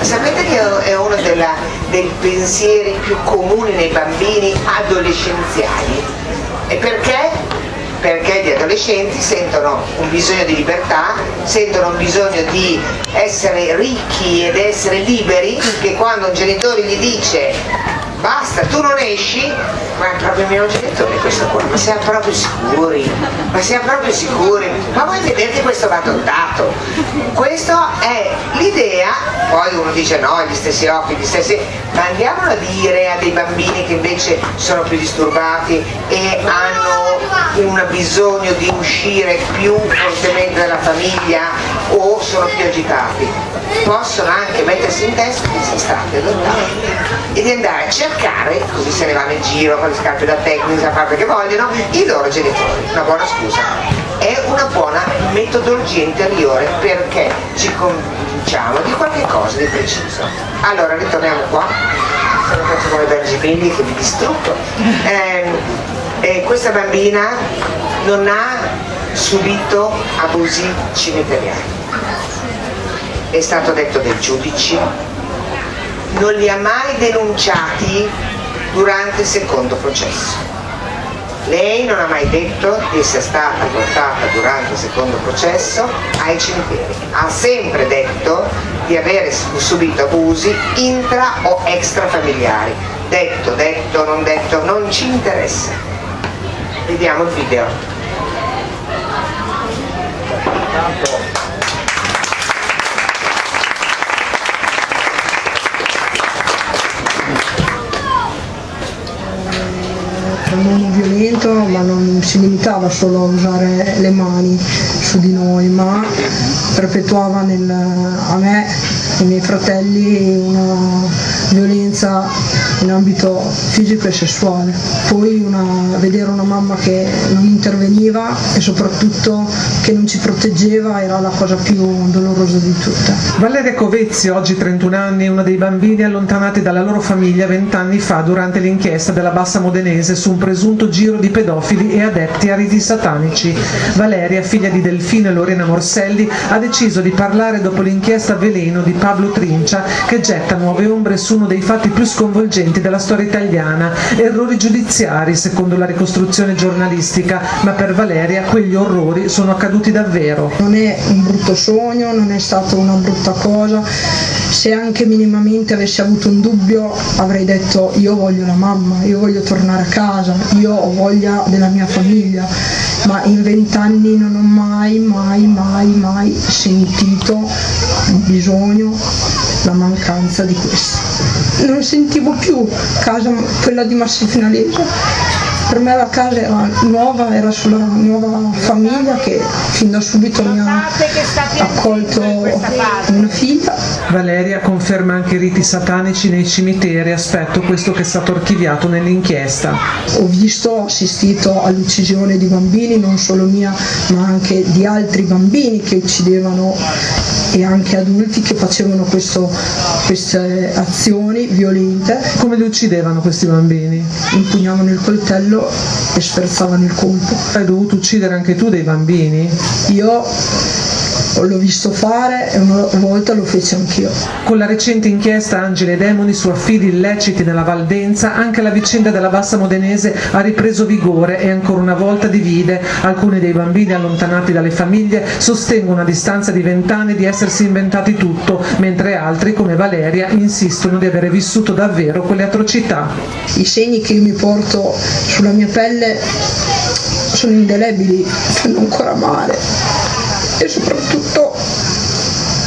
S4: Sapete che è uno della, dei pensieri più comuni nei bambini adolescenziali? E perché? perché gli adolescenti sentono un bisogno di libertà, sentono un bisogno di essere ricchi ed essere liberi, che quando un genitore gli dice basta, tu non esci, ma è proprio mio genitore questo qua, ma siamo proprio sicuri, ma siamo proprio sicuri, ma voi vedete questo va adottato, questa è l'idea, poi uno dice no, gli stessi occhi, gli stessi, ma andiamolo a dire a dei bambini che invece sono più disturbati e hanno un bisogno di uscire più fortemente dalla famiglia o sono più agitati, possono anche mettersi in testa che sono stati adottati e di andare a cercare, così se ne vanno in giro con le scarpe da tecnica, a fare che vogliono, i loro genitori. Una buona scusa. È una buona metodologia interiore perché ci convinciamo di qualche cosa di preciso. Allora ritorniamo qua, se non faccio come Bergipilli che mi distruggo. Eh, eh, questa bambina non ha subito abusi cimiteriali è stato detto dai giudici, non li ha mai denunciati durante il secondo processo. Lei non ha mai detto di essere stata portata durante il secondo processo ai cimiteri. Ha sempre detto di aver subito abusi intra o extrafamiliari. Detto, detto, non detto, non ci interessa. Vediamo il video.
S5: Un uomo violento ma non si limitava solo a usare le mani su di noi ma perpetuava nel, a me e ai miei fratelli una violenza in ambito fisico e sessuale. Poi una, vedere una mamma che non interveniva e soprattutto che non ci proteggeva era la cosa più dolorosa di tutte.
S6: Valeria Covezzi, oggi 31 anni, uno dei bambini allontanati dalla loro famiglia vent'anni fa durante l'inchiesta della Bassa Modenese su un presunto giro di pedofili e adepti a riti satanici. Valeria, figlia di Delfino e Lorena Morselli, ha deciso di parlare dopo l'inchiesta Veleno di Pablo Trincia che getta nuove ombre su uno dei fatti più sconvolgenti della storia italiana, errori giudiziari secondo la ricostruzione giornalistica, ma per Valeria quegli orrori sono accaduti davvero.
S5: Non è un brutto sogno, non è stata una brutta cosa, se anche minimamente avessi avuto un dubbio avrei detto io voglio la mamma, io voglio tornare a casa, io ho voglia della mia famiglia, ma in vent'anni non ho mai, mai, mai, mai sentito il bisogno, la mancanza di questo. Non sentivo più casa quella di Massimiliano per me la casa era nuova, era sulla nuova famiglia che fin da subito mi ha accolto una figlia.
S6: Valeria conferma anche i riti satanici nei cimiteri, aspetto questo che è stato archiviato nell'inchiesta.
S5: Ho visto, ho assistito all'uccisione di bambini, non solo mia, ma anche di altri bambini che uccidevano e anche adulti che facevano questo, queste azioni violente.
S6: Come li uccidevano questi bambini?
S5: Impugnavano il coltello e sferzavano il colpo.
S6: Hai dovuto uccidere anche tu dei bambini?
S5: Io l'ho visto fare e una volta lo feci anch'io.
S6: Con la recente inchiesta Angeli e Demoni su affidi illeciti nella Valdenza, anche la vicenda della Bassa Modenese ha ripreso vigore e ancora una volta divide. Alcuni dei bambini allontanati dalle famiglie sostengono a distanza di vent'anni di essersi inventati tutto, mentre altri, come Valeria, insistono di avere vissuto davvero quelle atrocità.
S5: I segni che io mi porto sulla mia pelle sono indelebili, fanno ancora male e soprattutto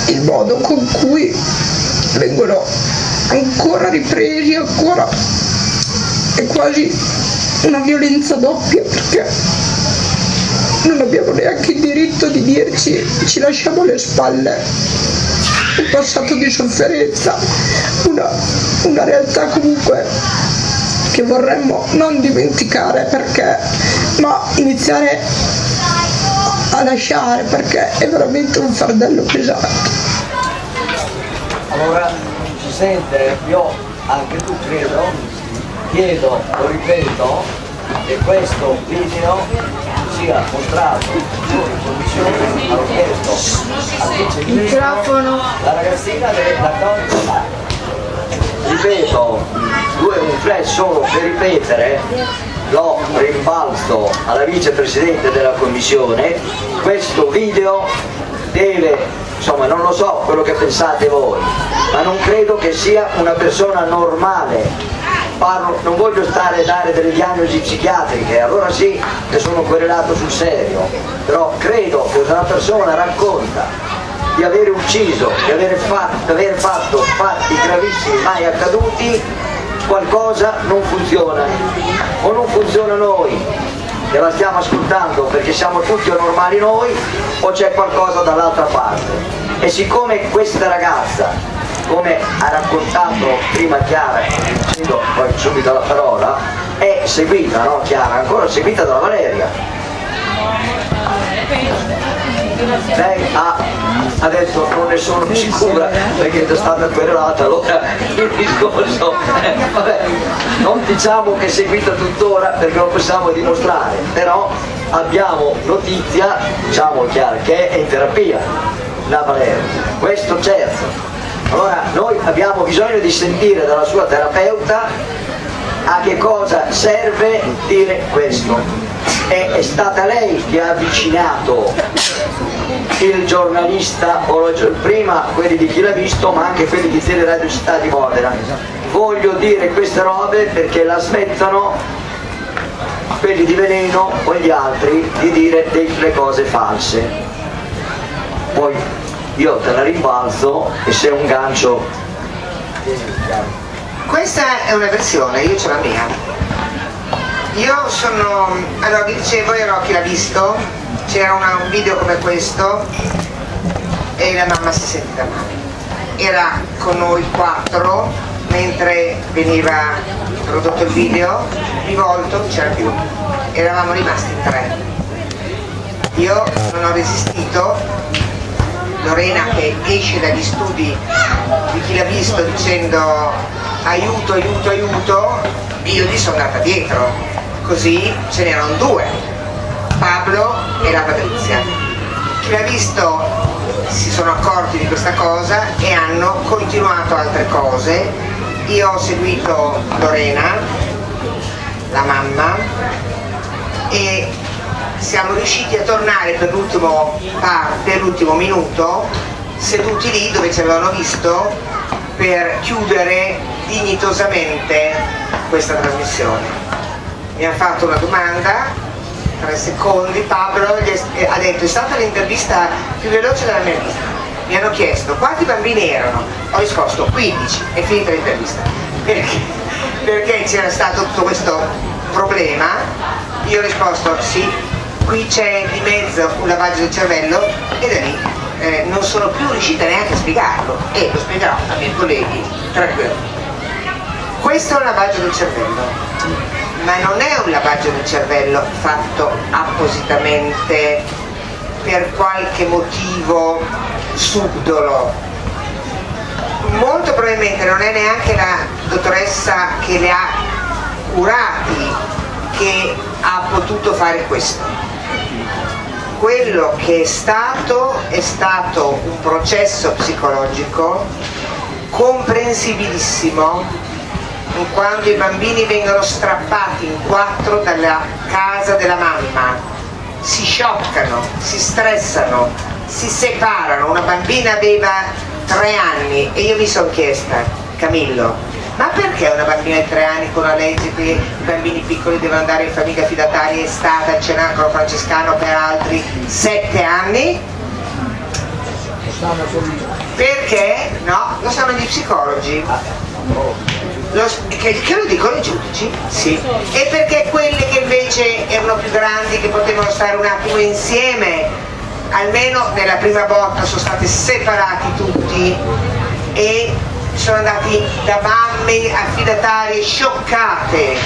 S5: il modo con cui vengono ancora ripresi, ancora è quasi una violenza doppia perché non abbiamo neanche il diritto di dirci ci lasciamo alle spalle un passato di sofferenza, una, una realtà comunque che vorremmo non dimenticare perché ma iniziare a lasciare perché è veramente un fardello pesante.
S2: Allora si sente, io anche tu credo, chiedo, lo ripeto, che questo video sia mostrato in commissione, hanno chiesto al microfono, la ragazzina deve d'accordo ripeto, due un flash solo per ripetere lo rimbalzo alla vicepresidente della commissione, questo video deve, insomma non lo so quello che pensate voi, ma non credo che sia una persona normale. Parlo, non voglio stare a dare delle diagnosi psichiatriche, allora sì che sono querelato sul serio, però credo che una persona racconta di aver ucciso, di aver fatto, di aver fatto fatti gravissimi mai accaduti, qualcosa non funziona. O non funziona noi che la stiamo ascoltando perché siamo tutti normali noi o c'è qualcosa dall'altra parte. E siccome questa ragazza come ha raccontato prima Chiara cedo poi subito la parola è seguita, no Chiara? ancora seguita dalla Valeria lei ha adesso non ne sono sicura perché è stata querelata allora (laughs) il discorso vabbè, non diciamo che è seguita tuttora perché lo possiamo dimostrare però abbiamo notizia diciamo chiaro che è in terapia la Valeria questo certo. Allora noi abbiamo bisogno di sentire dalla sua terapeuta a che cosa serve dire questo è, è stata lei che ha avvicinato il giornalista, prima quelli di chi l'ha visto ma anche quelli di Teleradio Città di Modena. Voglio dire queste robe perché la smettono quelli di veleno o gli altri di dire delle cose false. Poi io te la rimbalzo e se è un gancio...
S4: Questa è una versione, io ce la mia. Io sono, allora vi dicevo, ero chi l'ha visto, c'era un video come questo e la mamma si sentiva male. Era con noi quattro mentre veniva prodotto il video, di volto non c'era più, eravamo rimasti in tre. io non ho resistito, Lorena che esce dagli studi di chi l'ha visto dicendo aiuto, aiuto, aiuto, io gli sono andata dietro, così ce n'erano due, Pablo e la Patrizia. Chi l'ha visto si sono accorti di questa cosa e hanno continuato altre cose. Io ho seguito Lorena, la mamma, e siamo riusciti a tornare per l'ultima parte, l'ultimo minuto, seduti lì dove ci avevano visto per chiudere dignitosamente questa trasmissione. Mi ha fatto una domanda, tre secondi, Pablo ha detto è stata l'intervista più veloce della mia vita. Mi hanno chiesto quanti bambini erano, ho risposto 15, è finita l'intervista. Perché? Perché c'era stato tutto questo problema, io ho risposto sì, qui c'è di mezzo un lavaggio del cervello e da lì eh, non sono più riuscita neanche a spiegarlo e lo spiegherò ai miei colleghi tranquillo. Questo è un lavaggio del cervello, ma non è un lavaggio del cervello fatto appositamente per qualche motivo subdolo. Molto probabilmente non è neanche la dottoressa che le ha curati che ha potuto fare questo quello che è stato è stato un processo psicologico comprensibilissimo in quanto i bambini vengono strappati in quattro dalla casa della mamma, si scioccano, si stressano, si separano. Una bambina aveva tre anni e io mi sono chiesta, Camillo, ma perché una bambina di tre anni con una legge che i bambini piccoli devono andare in famiglia fidataria è stata cenacolo francescano per altri sette anni? Perché? No, lo sanno gli psicologi. Lo, che, che, lo dicono i giudici? Sì. E perché quelle che invece erano più grandi, che potevano stare un attimo insieme, almeno nella prima botta sono stati separati tutti e sono andati da mamme affidatarie scioccate,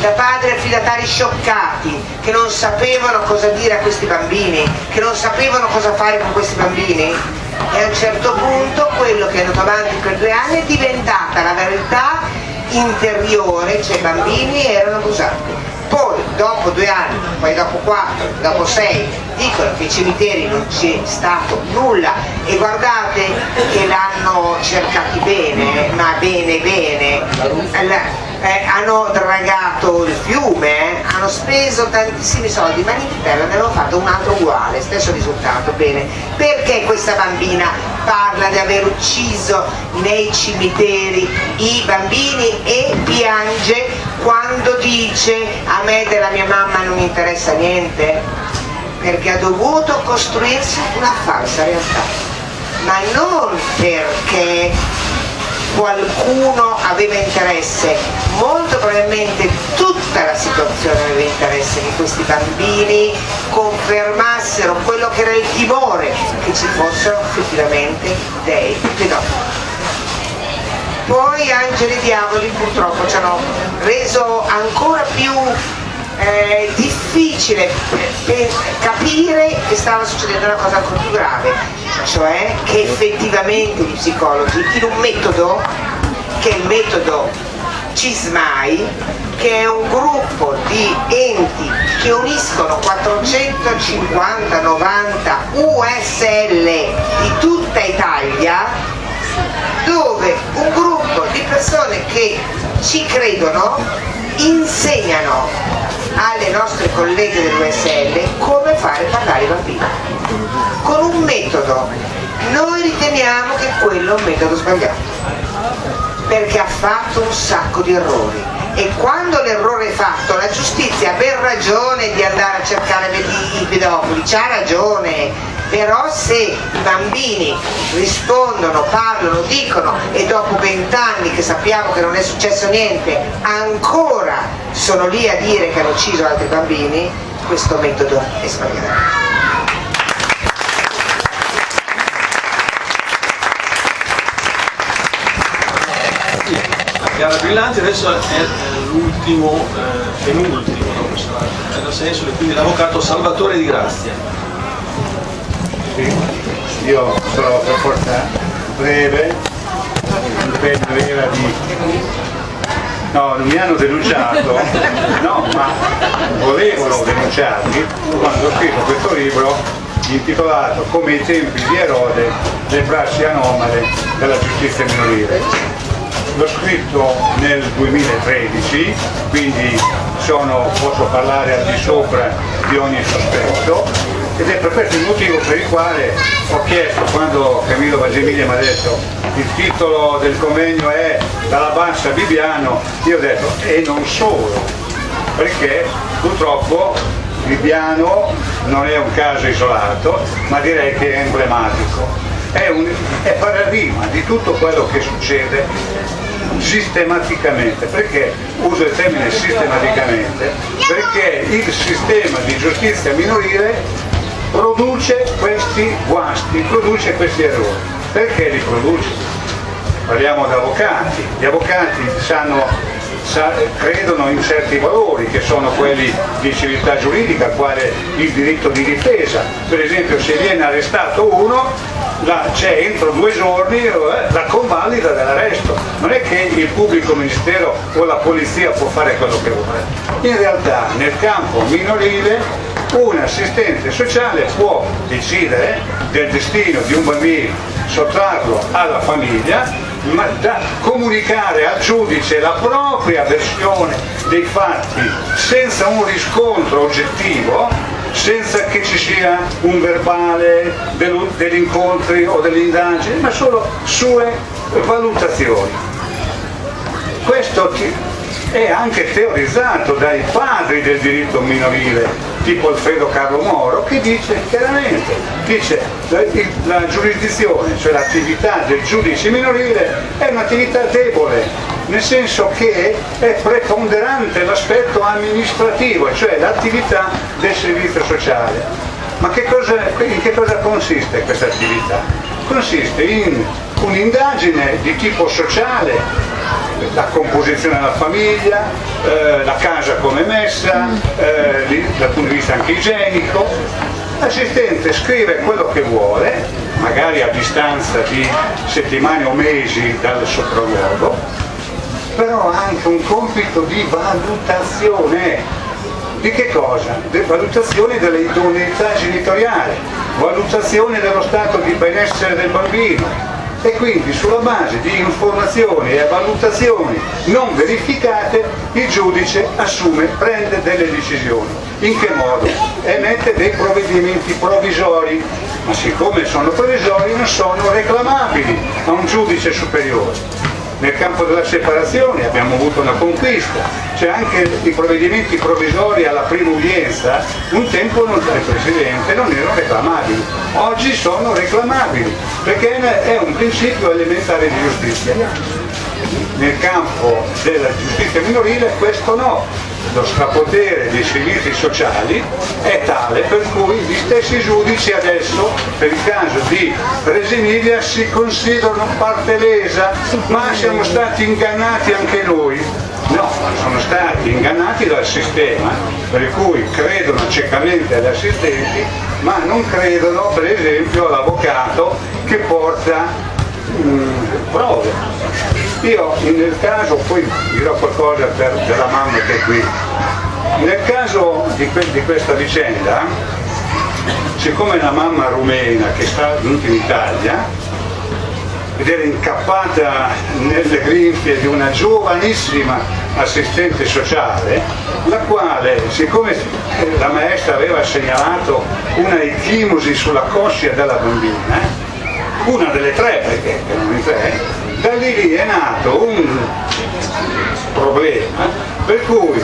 S4: da padri affidatari scioccati, che non sapevano cosa dire a questi bambini, che non sapevano cosa fare con questi bambini. E a un certo punto quello che è andato avanti per due anni è diventata la verità interiore, cioè i bambini erano abusati. Poi dopo due anni, poi dopo quattro, dopo sei, dicono che ai cimiteri non c'è stato nulla. E guardate che l'hanno cercati bene, ma bene bene, eh, hanno dragato il fiume, eh, hanno speso tantissimi soldi, ma in Inghilterra ne hanno fatto un altro uguale, stesso risultato, bene. Perché questa bambina parla di aver ucciso nei cimiteri i bambini e piange quando dice a me della mia mamma non interessa niente? Perché ha dovuto costruirsi una falsa realtà, ma non perché qualcuno aveva interesse, molto probabilmente tutta la situazione aveva interesse che questi bambini confermassero quello che era il timore, che ci fossero effettivamente dei pedofili. Poi angeli e diavoli purtroppo ci hanno reso ancora più eh, difficile capire che stava succedendo una cosa ancora più grave, cioè che effettivamente gli psicologi in un metodo che è il metodo CISMAI che è un gruppo di enti che uniscono 450-90 USL di tutta Italia dove un gruppo di persone che ci credono insegnano alle nostre colleghe dell'USL come fare parlare i bambini. Con un metodo. Noi riteniamo che quello è un metodo sbagliato perché ha fatto un sacco di errori. E quando l'errore è fatto la giustizia per ragione di andare a cercare i pedofili c'ha ragione. Però se i bambini rispondono, parlano, dicono e dopo vent'anni che sappiamo che non è successo niente ancora sono lì a dire che hanno ucciso altri bambini questo metodo è sbagliato
S1: gara brillante, adesso è l'ultimo, eh, penultimo, no? nel senso, quindi l'avvocato Salvatore Di Grazia.
S7: Sì, io sarò per forza breve, l'impegno era di... No, non mi hanno denunciato, no, ma volevano denunciarmi quando ho scritto questo libro intitolato Come i tempi di Erode, le prassi anomale della giustizia minorile. L'ho scritto nel 2013, quindi sono, posso parlare al di sopra di ogni sospetto ed è per questo il motivo per il quale ho chiesto quando Camillo Bagemiglia mi ha detto il titolo del convegno è Dalla Bassa a Bibiano, io ho detto e non solo, perché purtroppo Bibiano non è un caso isolato, ma direi che è emblematico. È, un, è paradigma di tutto quello che succede sistematicamente. Perché uso il termine sistematicamente? Perché il sistema di giustizia minorile produce questi guasti, produce questi errori. Perché li produce? Parliamo di avvocati, gli avvocati sanno, sa, credono in certi valori che sono quelli di civiltà giuridica, quale il diritto di difesa. Per esempio se viene arrestato uno c'è entro due giorni eh, la convalida dell'arresto. Non è che il pubblico ministero o la polizia può fare quello che vuole. In realtà nel campo minorile un assistente sociale può decidere del destino di un bambino, sottrarlo alla famiglia, ma da comunicare al giudice la propria versione dei fatti senza un riscontro oggettivo, senza che ci sia un verbale degli incontri o delle indagini, ma solo sue valutazioni. Questo è anche teorizzato dai padri del diritto minorile tipo Alfredo Carlo Moro, che dice chiaramente, dice la, la giurisdizione, cioè l'attività del giudice minorile è un'attività debole, nel senso che è preponderante l'aspetto amministrativo, cioè l'attività del servizio sociale. Ma che cosa, in che cosa consiste questa attività? Consiste in un'indagine di tipo sociale la composione della famiglia, eh, la casa come messa, eh, dal punto di vista anche igienico. L'assistente scrive quello che vuole, magari a distanza di settimane o mesi dal sopralluogo, però ha anche un compito di valutazione. Di che cosa? De valutazione dell'idoneità genitoriale, valutazione dello stato di benessere del bambino, e quindi sulla base di informazioni e valutazioni non verificate il giudice assume, prende delle decisioni. In che modo? Emette dei provvedimenti provvisori, ma siccome sono provvisori non sono reclamabili a un giudice superiore nel campo della separazione abbiamo avuto una conquista, cioè anche i provvedimenti provvisori alla prima udienza. Un tempo non, il Presidente non erano reclamabili, oggi sono reclamabili perché è un principio elementare di giustizia. Nel campo della giustizia minorile questo no, lo strapotere dei servizi sociali è tale per cui gli stessi giudici adesso per il caso di Presiniglia si considerano parte lesa. Ma siamo stati ingannati anche noi. No, sono stati ingannati dal sistema per cui credono ciecamente agli assistenti ma non credono per esempio all'avvocato che porta mm, prove io nel caso, poi dirò qualcosa per, della mamma che è qui, nel caso di, que, di questa vicenda, siccome la mamma rumena che sta venuta in Italia ed era incappata nelle grinfie di una giovanissima assistente sociale, la quale, siccome la maestra aveva segnalato una echimosi sulla coscia della bambina, una delle tre, perché erano in tre, da lì lì è nato un problema per cui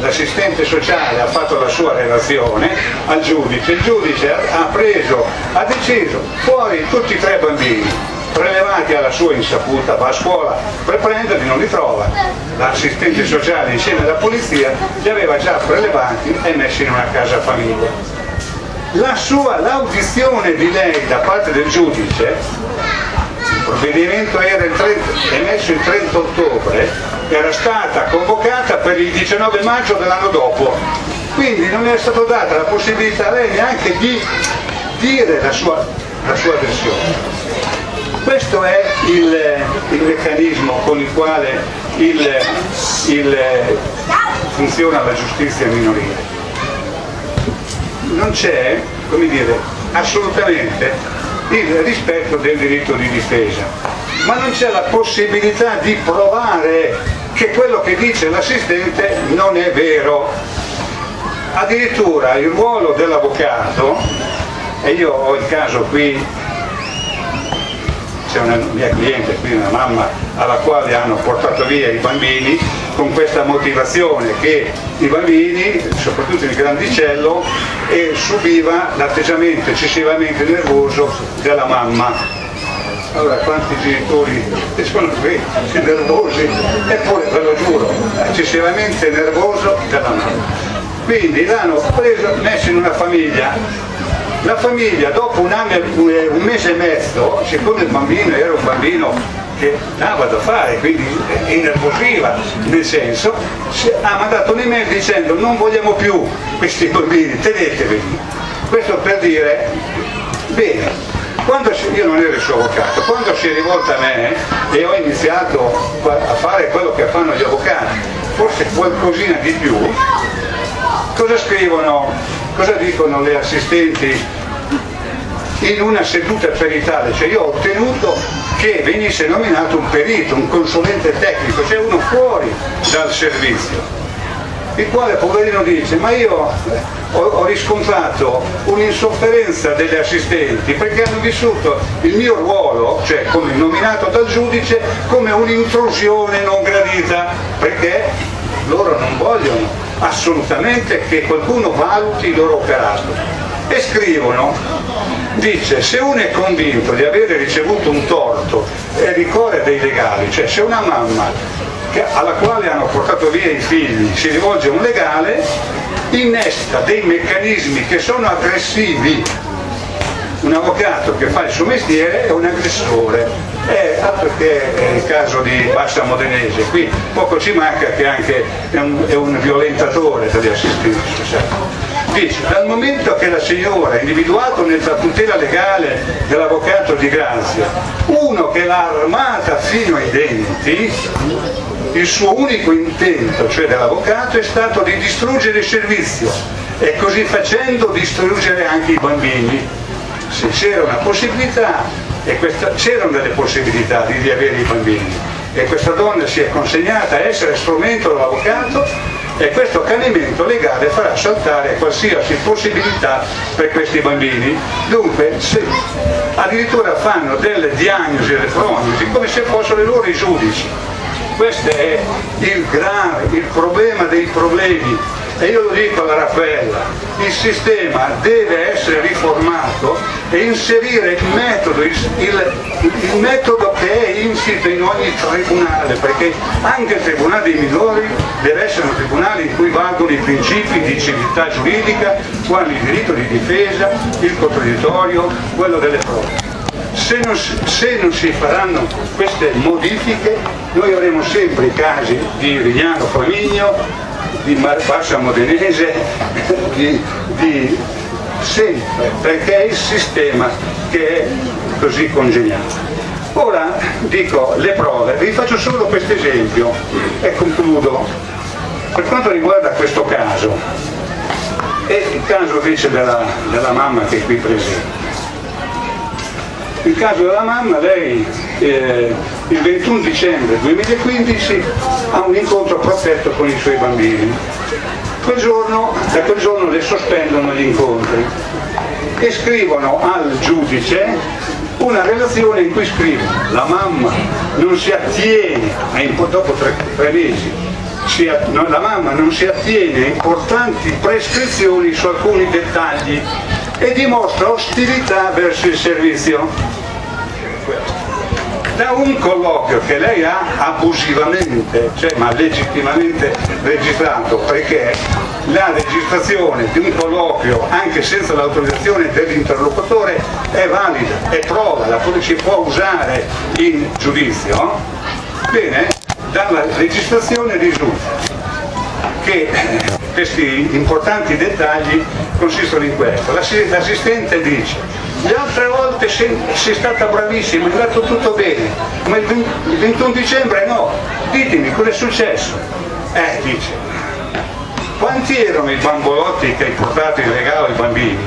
S7: l'assistente sociale ha fatto la sua relazione al giudice, il giudice ha preso, ha deciso fuori tutti e tre bambini prelevati alla sua insaputa, va a scuola per prenderli, non li trova. L'assistente sociale insieme alla polizia li aveva già prelevati e messi in una casa famiglia. La l'audizione di lei da parte del giudice provvedimento era 30, emesso il 30 ottobre, era stata convocata per il 19 maggio dell'anno dopo, quindi non è stata data la possibilità a lei neanche di dire la sua, la sua versione. Questo è il, il, meccanismo con il quale il, il, funziona la giustizia minorile. Non c'è, come dire, assolutamente il rispetto del diritto di difesa, ma non c'è la possibilità di provare che quello che dice l'assistente non è vero. Addirittura il ruolo dell'avvocato, e io ho il caso qui c'è una mia cliente, qui una mamma alla quale hanno portato via i bambini con questa motivazione che i bambini, soprattutto il grandicello, subiva l'atteggiamento eccessivamente nervoso della mamma. Allora quanti genitori sono qui (laughs) nervosi, eppure ve lo giuro, eccessivamente nervoso della mamma. Quindi l'hanno messo in una famiglia la famiglia dopo un, anno, un mese e mezzo, siccome il bambino era un bambino che dava da fare, quindi innervosiva nel senso, ha mandato un'email dicendo non vogliamo più questi bambini, teneteveli. Questo per dire, bene, quando io non ero il suo avvocato, quando si è rivolta a me e ho iniziato a fare quello che fanno gli avvocati, forse qualcosina di più, cosa scrivono cosa dicono le assistenti in una seduta peritale? Cioè io ho ottenuto che venisse nominato un perito, un consulente tecnico, cioè uno fuori dal servizio il quale poverino dice ma io ho, ho riscontrato un'insofferenza delle assistenti perché hanno vissuto il mio ruolo, cioè come nominato dal giudice, come un'intrusione non gradita perché loro non vogliono assolutamente che qualcuno valuti il loro operato. E scrivono, dice, se uno è convinto di avere ricevuto un torto e ricorre dei legali, cioè se una mamma alla quale hanno portato via i figli si rivolge a un legale, innesta dei meccanismi che sono aggressivi. Un avvocato che fa il suo mestiere è un aggressore è altro che il caso di Bassa Modenese, qui poco ci manca che anche è un, è un violentatore degli assistenti sociali. Dice, dal momento che la signora ha individuato nella tutela legale dell'avvocato di Grazia uno che l'ha armata fino ai denti, il suo unico intento, cioè dell'avvocato, è stato di distruggere il servizio e così facendo distruggere anche i bambini. Se c'era una possibilità e c'erano delle possibilità di riavere i bambini e questa donna si è consegnata a essere strumento dell'avvocato e questo accanimento legale farà saltare qualsiasi possibilità per questi bambini. Dunque, se addirittura fanno delle diagnosi delle prognosi come se fossero loro i giudici. Questo è il grave, il problema dei problemi e io lo dico alla Raffaella, il sistema deve essere riformato e inserire il metodo, il, il, il metodo che è insito in ogni tribunale, perché anche il tribunale dei minori deve essere un tribunale in cui valgono i principi di civiltà giuridica, quali il diritto di difesa, il contraddittorio, quello delle prove. Se non, se non, si faranno queste modifiche noi avremo sempre i casi di Rignano Famigno, di Bassa Modenese, di, di sempre, perché è il sistema che è così congeniato. Ora dico le prove, vi faccio solo questo esempio e concludo. Per quanto riguarda questo caso, è il caso invece della, della mamma che è qui presente. Il caso della mamma, lei eh, il 21 dicembre 2015 ha un incontro protetto con i suoi bambini. Quel giorno, da quel giorno le sospendono gli incontri e scrivono al giudice una relazione in cui scrivono la mamma non si attiene, dopo tre, tre mesi, si, no, la mamma non si attiene a importanti prescrizioni su alcuni dettagli e dimostra ostilità verso il servizio. Da un colloquio che lei ha abusivamente, cioè, ma legittimamente registrato, perché la registrazione di un colloquio anche senza l'autorizzazione dell'interlocutore è valida, è prova, la si può usare in giudizio, bene, dalla registrazione risulta che questi importanti dettagli consistono in questo. L'assistente dice, le altre volte sei, stata bravissima, è andato tutto bene, ma il 21 dicembre no, ditemi cosa è successo. Eh, dice, quanti erano i bambolotti che hai portato in regalo ai bambini?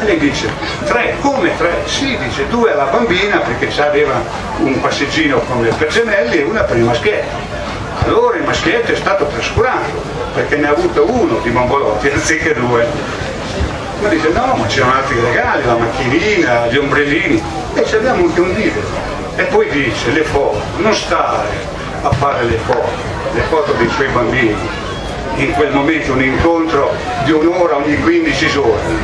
S7: E lei dice, tre, come tre? Sì, dice, due alla bambina perché aveva un passeggino come per gemelli e una per i maschietti. Allora il maschietto è stato trascurato perché ne ha avuto uno di bambolotti (laughs) anziché due. Ma dice no, ma c'erano altri regali, la macchinina, gli ombrellini e ci abbiamo anche un video. E poi dice le foto, non stare a fare le foto, le foto dei suoi bambini, in quel momento un incontro di un'ora ogni 15 giorni,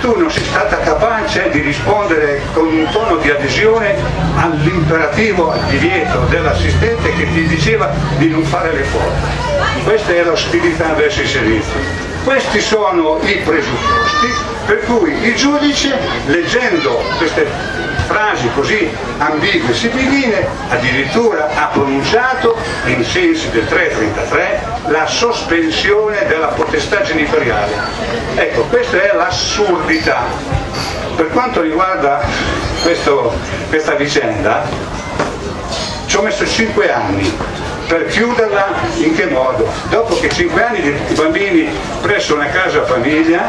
S7: tu non sei stata capace di rispondere con un tono di adesione all'imperativo, al divieto dell'assistente che ti diceva di non fare le foto. Questa è l'ostilità verso i servizi. Questi sono i presupposti per cui il giudice, leggendo queste frasi così ambigue e sibylline, addirittura ha pronunciato, in sensi del 333, la sospensione della potestà genitoriale. Ecco, questa è l'assurdità. Per quanto riguarda questo, questa vicenda, ci ho messo 5 anni per chiuderla in che modo? Dopo che 5 anni di bambini presso una casa famiglia,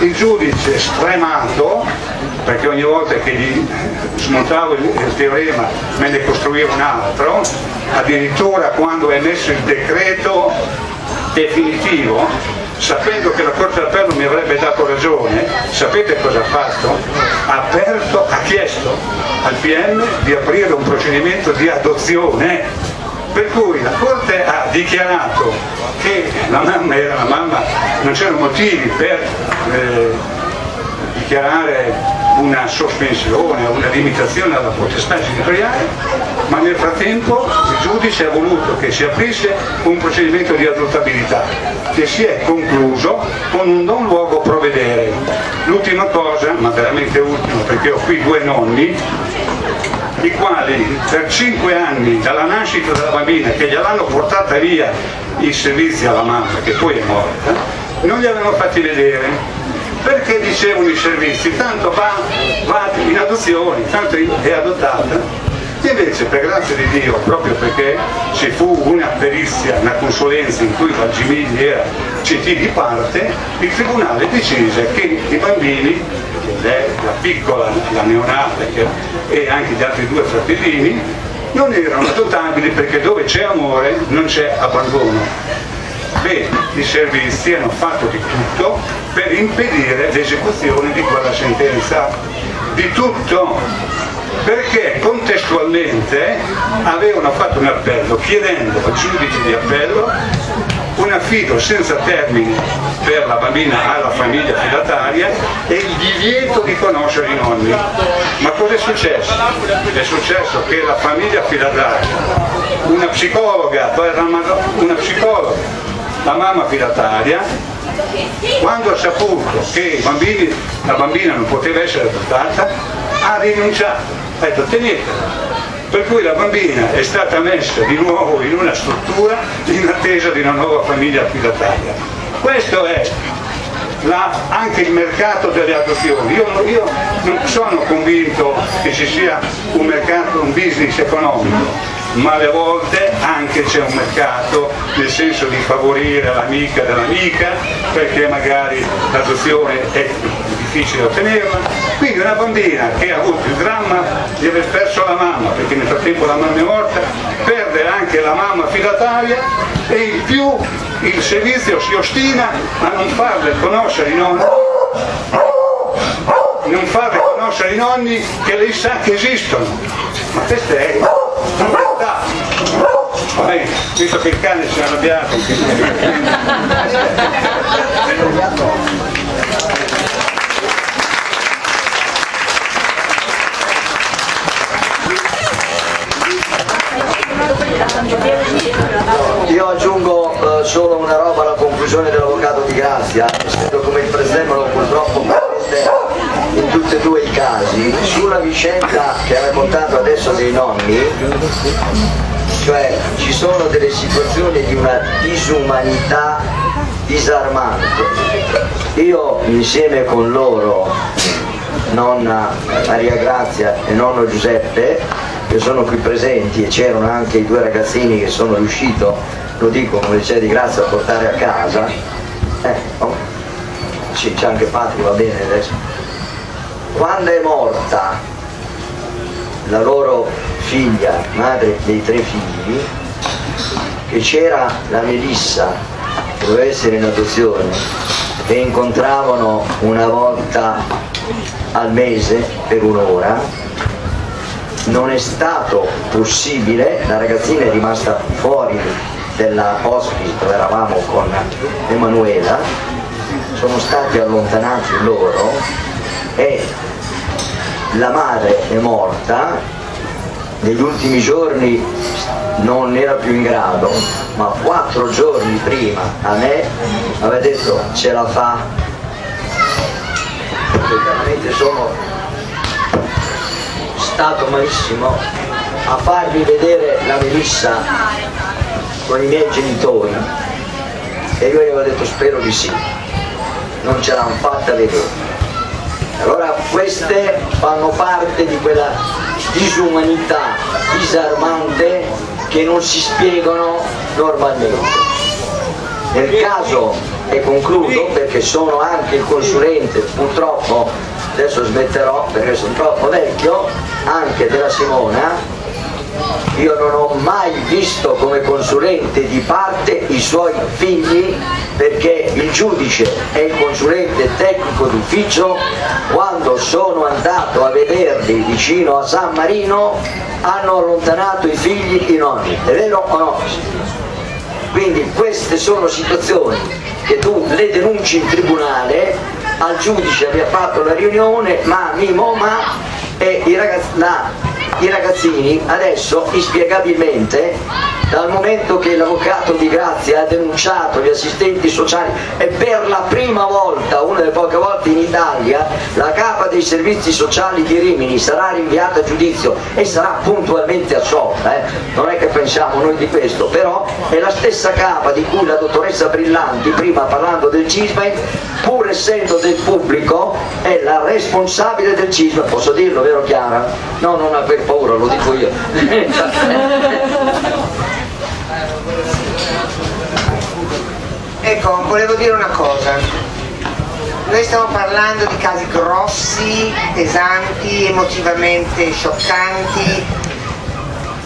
S7: il giudice stremato perché ogni volta che gli smontavo il teorema me ne costruiva un altro, addirittura quando è emesso il decreto definitivo, sapendo che la Corte d'Appello mi avrebbe dato ragione, sapete cosa ha fatto? Ha aperto, ha chiesto al PM di aprire un procedimento di adozione, per cui la Corte ha dichiarato che la mamma era la mamma, non c'erano motivi per eh, dichiarare una sospensione, una limitazione alla potestà genitoriale, ma nel frattempo il giudice ha voluto che si aprisse un procedimento di adottabilità che si è concluso con un non luogo provvedere. L'ultima cosa, ma veramente ultima perché ho qui due nonni, i quali per cinque anni dalla nascita della bambina che gliel'hanno portata via i servizi alla mamma che poi è morta, non li avevano fatti vedere perché dicevano i servizi, tanto va, va in adozione, tanto è adottata. Invece per grazia di Dio, proprio perché ci fu una perizia, una consulenza in cui Valgimigli era CT di parte, il Tribunale decise che i bambini, la piccola, la neonata e anche gli altri due fratellini, non erano adottabili perché dove c'è amore non c'è abbandono bene, i servizi hanno fatto di tutto per impedire l'esecuzione di quella sentenza, di tutto, perché contestualmente avevano fatto un appello chiedendo al giudice di appello un affido senza termini per la bambina alla famiglia fidataria e il divieto di conoscere i nonni. Ma cosa è successo? È successo che la famiglia fidataria, una psicologa, una psicologa la mamma fidataria, quando ha saputo che bambini, la bambina non poteva essere adottata, ha rinunciato, ha detto tenetela. Per cui la bambina è stata messa di nuovo in una struttura in attesa di una nuova famiglia affidataria. Questo è la, anche il mercato delle adozioni. Io, io, non sono convinto che ci sia un mercato, un business economico, ma alle volte anche c'è un mercato nel senso di favorire l'amica dell'amica perché magari l'adozione è difficile ottenerla. Quindi una bambina che ha avuto il dramma di aver perso la mamma perché nel frattempo la mamma è morta perde anche la mamma fidataria e in più il servizio si ostina a non farle conoscere i nonni non farle conoscere i nonni che lei sa che esistono. Ma questa è Vabbè, visto che il cane si è arrabbiato.
S2: Io aggiungo eh, solo una roba alla conclusione dell'avvocato di Grazia, essendo come il presemolo purtroppo in tutti e due i casi, sulla vicenda che ha raccontato adesso dei nonni, cioè ci sono delle situazioni di una disumanità disarmante. Io insieme con loro, nonna Maria Grazia e nonno Giuseppe, che sono qui presenti e c'erano anche i due ragazzini che sono riuscito, lo dico come dice di grazia, a portare a casa, eh, oh, c'è anche Patri, va bene adesso. Quando è morta la loro figlia, madre dei tre figli, che c'era la Melissa, che doveva essere in adozione, e incontravano una volta al mese per un'ora, non è stato possibile, la ragazzina è rimasta fuori della hospice dove eravamo con Emanuela, sono stati allontanati loro e la madre è morta, negli ultimi giorni non era più in grado, ma quattro giorni prima a me aveva detto ce la fa, veramente sono stato malissimo a farvi vedere la Melissa con i miei genitori. E io gli avevo detto spero di sì, non ce l'hanno fatta vedere. Allora queste fanno parte di quella disumanità disarmante che non si spiegano normalmente. Nel caso, e concludo perché sono anche il consulente, purtroppo adesso smetterò perché sono troppo vecchio, anche della Simona, io non ho mai visto come consulente di parte i suoi figli perché il giudice e il consulente tecnico d'ufficio quando sono andato a vederli vicino a San Marino hanno allontanato i figli i nonni, è vero o no? Quindi queste sono situazioni che tu le denunci in tribunale, al giudice abbia fatto la riunione, ma mi ma e i ragazzi, la i ragazzini adesso inspiegabilmente dal momento che l'avvocato di Grazia ha denunciato gli assistenti sociali e per la prima volta, una delle poche volte in Italia, la capa dei servizi sociali di Rimini sarà rinviata a giudizio e sarà puntualmente assolta, eh? non è che pensiamo noi di questo, però è la stessa capa di cui la dottoressa Brillanti, prima parlando del CISME, pur essendo del pubblico, è la responsabile del CISME, posso dirlo, vero Chiara? No, non aver paura, lo dico io.
S4: Ecco, volevo dire una cosa. Noi stiamo parlando di casi grossi, pesanti, emotivamente scioccanti,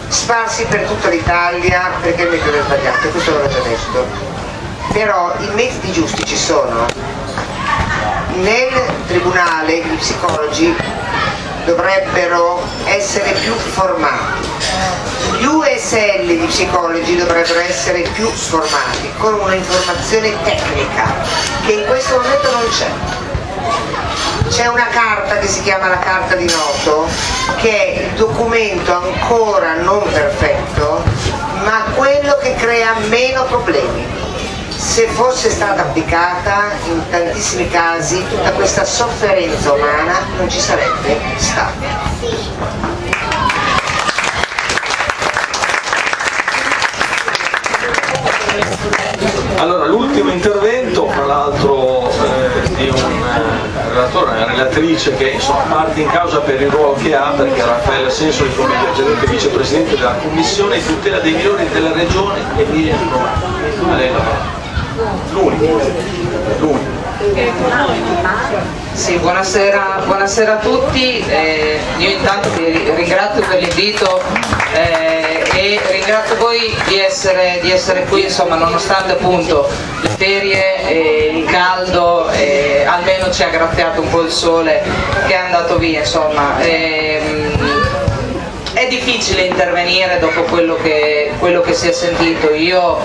S4: sparsi per tutta l'Italia perché il metodo è sbagliato, questo l'ho già detto. Però i metodi giusti ci sono. Nel tribunale gli psicologi dovrebbero essere più formati. Gli USL di psicologi dovrebbero essere più formati con un'informazione tecnica che in questo momento non c'è. C'è una carta che si chiama la carta di noto che è il documento ancora non perfetto ma quello che crea meno problemi se fosse stata applicata in tantissimi casi tutta questa sofferenza umana non ci sarebbe stata.
S1: Allora, l'ultimo intervento, fra l'altro eh, di un eh, relatore, una relatrice che insomma, parte in causa per il ruolo che ha, perché Raffaele Sensoli come gerente vicepresidente della Commissione tutela dei minori della regione Emilia Romagna. L'unico, l'unico.
S8: Sì, buonasera, buonasera, a tutti, eh, io intanto vi ringrazio per l'invito eh, e ringrazio voi di essere, di essere, qui, insomma, nonostante appunto le ferie e il caldo, eh, almeno ci ha graziato un po' il sole che è andato via, insomma. È difficile intervenire dopo quello che, quello che, si è sentito. Io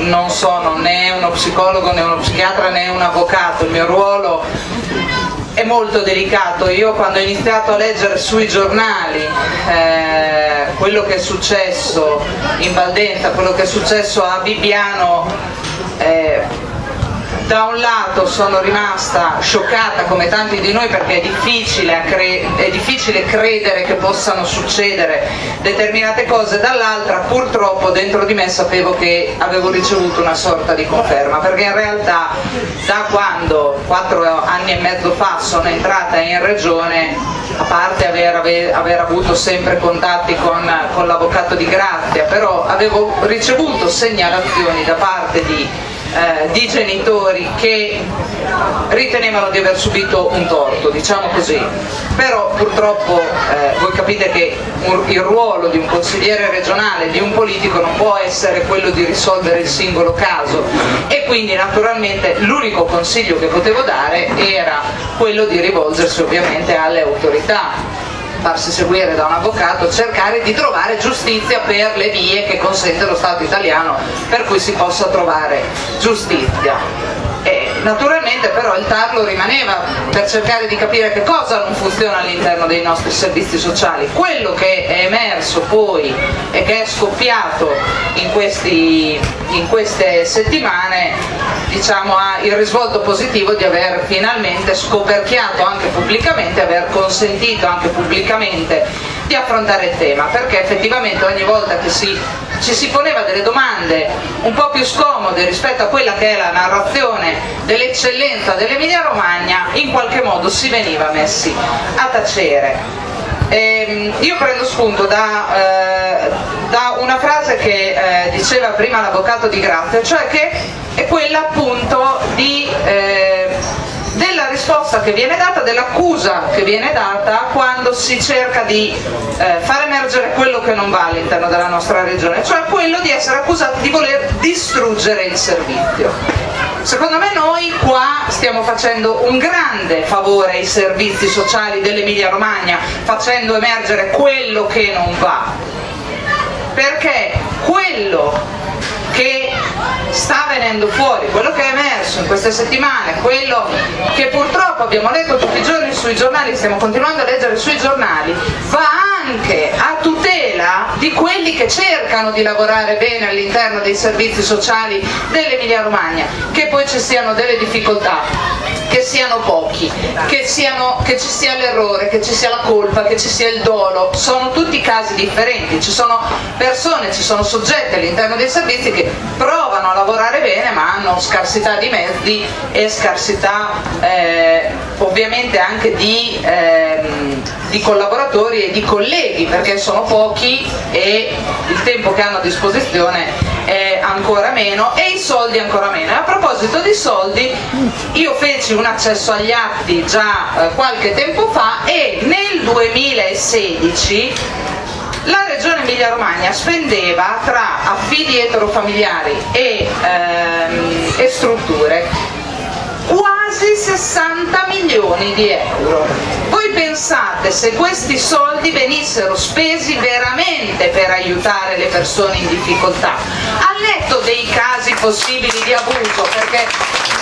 S8: non sono né uno psicologo né uno psichiatra né un avvocato, il mio ruolo è molto delicato. Io quando ho iniziato a leggere sui giornali eh, quello che è successo in Valdenza, quello che è successo a Bibbiano, eh, da un lato sono rimasta scioccata come tanti di noi perché è difficile, è difficile credere che possano succedere determinate cose, dall'altra purtroppo dentro di me sapevo che avevo ricevuto una sorta di conferma perché in realtà da quando quattro anni e mezzo fa sono entrata in regione a parte aver, aver, aver avuto sempre contatti con, con l'avvocato di Grazia però avevo ricevuto segnalazioni da parte di eh, di genitori che ritenevano di aver subito un torto, diciamo così. Però purtroppo eh, voi capite che un, il ruolo di un consigliere regionale, di un politico non può essere quello di risolvere il singolo caso e quindi naturalmente l'unico consiglio che potevo dare era quello di rivolgersi ovviamente alle autorità farsi seguire da un avvocato, cercare di trovare giustizia per le vie che consente lo Stato italiano per cui si possa trovare giustizia. Naturalmente però il tarlo rimaneva per cercare di capire che cosa non funziona all'interno dei nostri servizi sociali. Quello che è emerso poi e che è scoppiato in, questi, in queste settimane diciamo, ha il risvolto positivo di aver finalmente scoperchiato anche pubblicamente, aver consentito anche pubblicamente di affrontare il tema, perché effettivamente ogni volta che si, ci si poneva delle domande un po' più scomode rispetto a quella che è la narrazione dell'eccellenza dell'Emilia Romagna, in qualche modo si veniva messi a tacere. Eh, io prendo spunto da, eh, da una frase che eh, diceva prima l'avvocato di Grazia, cioè che è quella appunto di, eh, risposta che viene data, dell'accusa che viene data quando si cerca di eh, far emergere quello che non va all'interno della nostra regione, cioè quello di essere accusati di voler distruggere il servizio. Secondo me noi qua stiamo facendo un grande favore ai servizi sociali dell'Emilia Romagna, facendo emergere quello che non va, perché quello che sta venendo fuori, quello che è emerso in queste settimane, quello che purtroppo abbiamo letto tutti i giorni sui giornali, stiamo continuando a leggere sui giornali, va anche a tutela di quelli che cercano di lavorare bene all'interno dei servizi sociali dell'Emilia Romagna, che poi ci siano delle difficoltà che siano pochi, che, siano, che, ci sia l'errore, che ci sia la colpa, che ci sia il dolo, sono tutti casi differenti, ci sono persone, ci sono soggetti all'interno dei servizi che provano a lavorare bene ma hanno scarsità di mezzi e scarsità eh, ovviamente anche di, eh, di collaboratori e di colleghi perché sono pochi e il tempo che hanno a disposizione è ancora meno e i soldi ancora meno. A proposito di soldi, io feci un accesso agli atti già eh, qualche tempo fa e nel 2016 la regione Emilia Romagna spendeva tra affidi eterofamiliari e, ehm, e strutture quasi 60 milioni di euro. Voi pensate se questi soldi venissero spesi veramente per aiutare le persone in difficoltà, al netto dei casi possibili di abuso, perché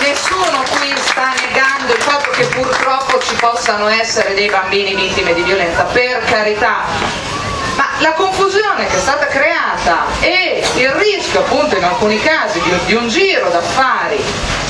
S8: nessuno qui sta negando il fatto che purtroppo ci possano essere dei bambini vittime di violenza, per carità, ma la confusione che è stata creata e il rischio appunto in alcuni casi di, di un giro d'affari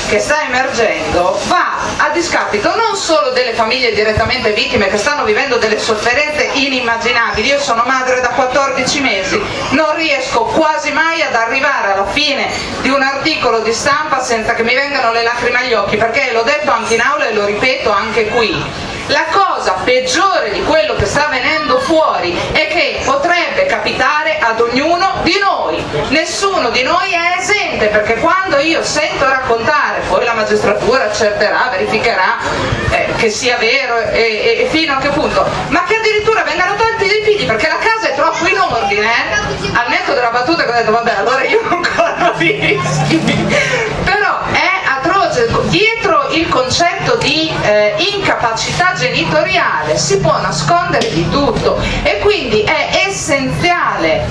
S8: che sta emergendo va a discapito non solo delle famiglie direttamente vittime che stanno vivendo delle sofferenze inimmaginabili, io sono madre da 14 mesi, non riesco quasi mai ad arrivare alla fine di un articolo di stampa senza che mi vengano le lacrime agli occhi, perché l'ho detto anche in aula e lo ripeto anche qui, la cosa peggiore di quello che sta venendo fuori è che potrebbe capitare ad ognuno di noi, nessuno di noi è esente perché quando io sento raccontare, poi la magistratura accerterà, verificherà eh, che sia vero e, e, fino a che punto, ma che addirittura vengano tolti dei figli perché la casa è troppo in ordine, eh? al netto della battuta che ho detto vabbè allora io (laughs) non corro rischi, però è atroce, dietro il concetto di eh, incapacità genitoriale si può nascondere di tutto e quindi è essenziale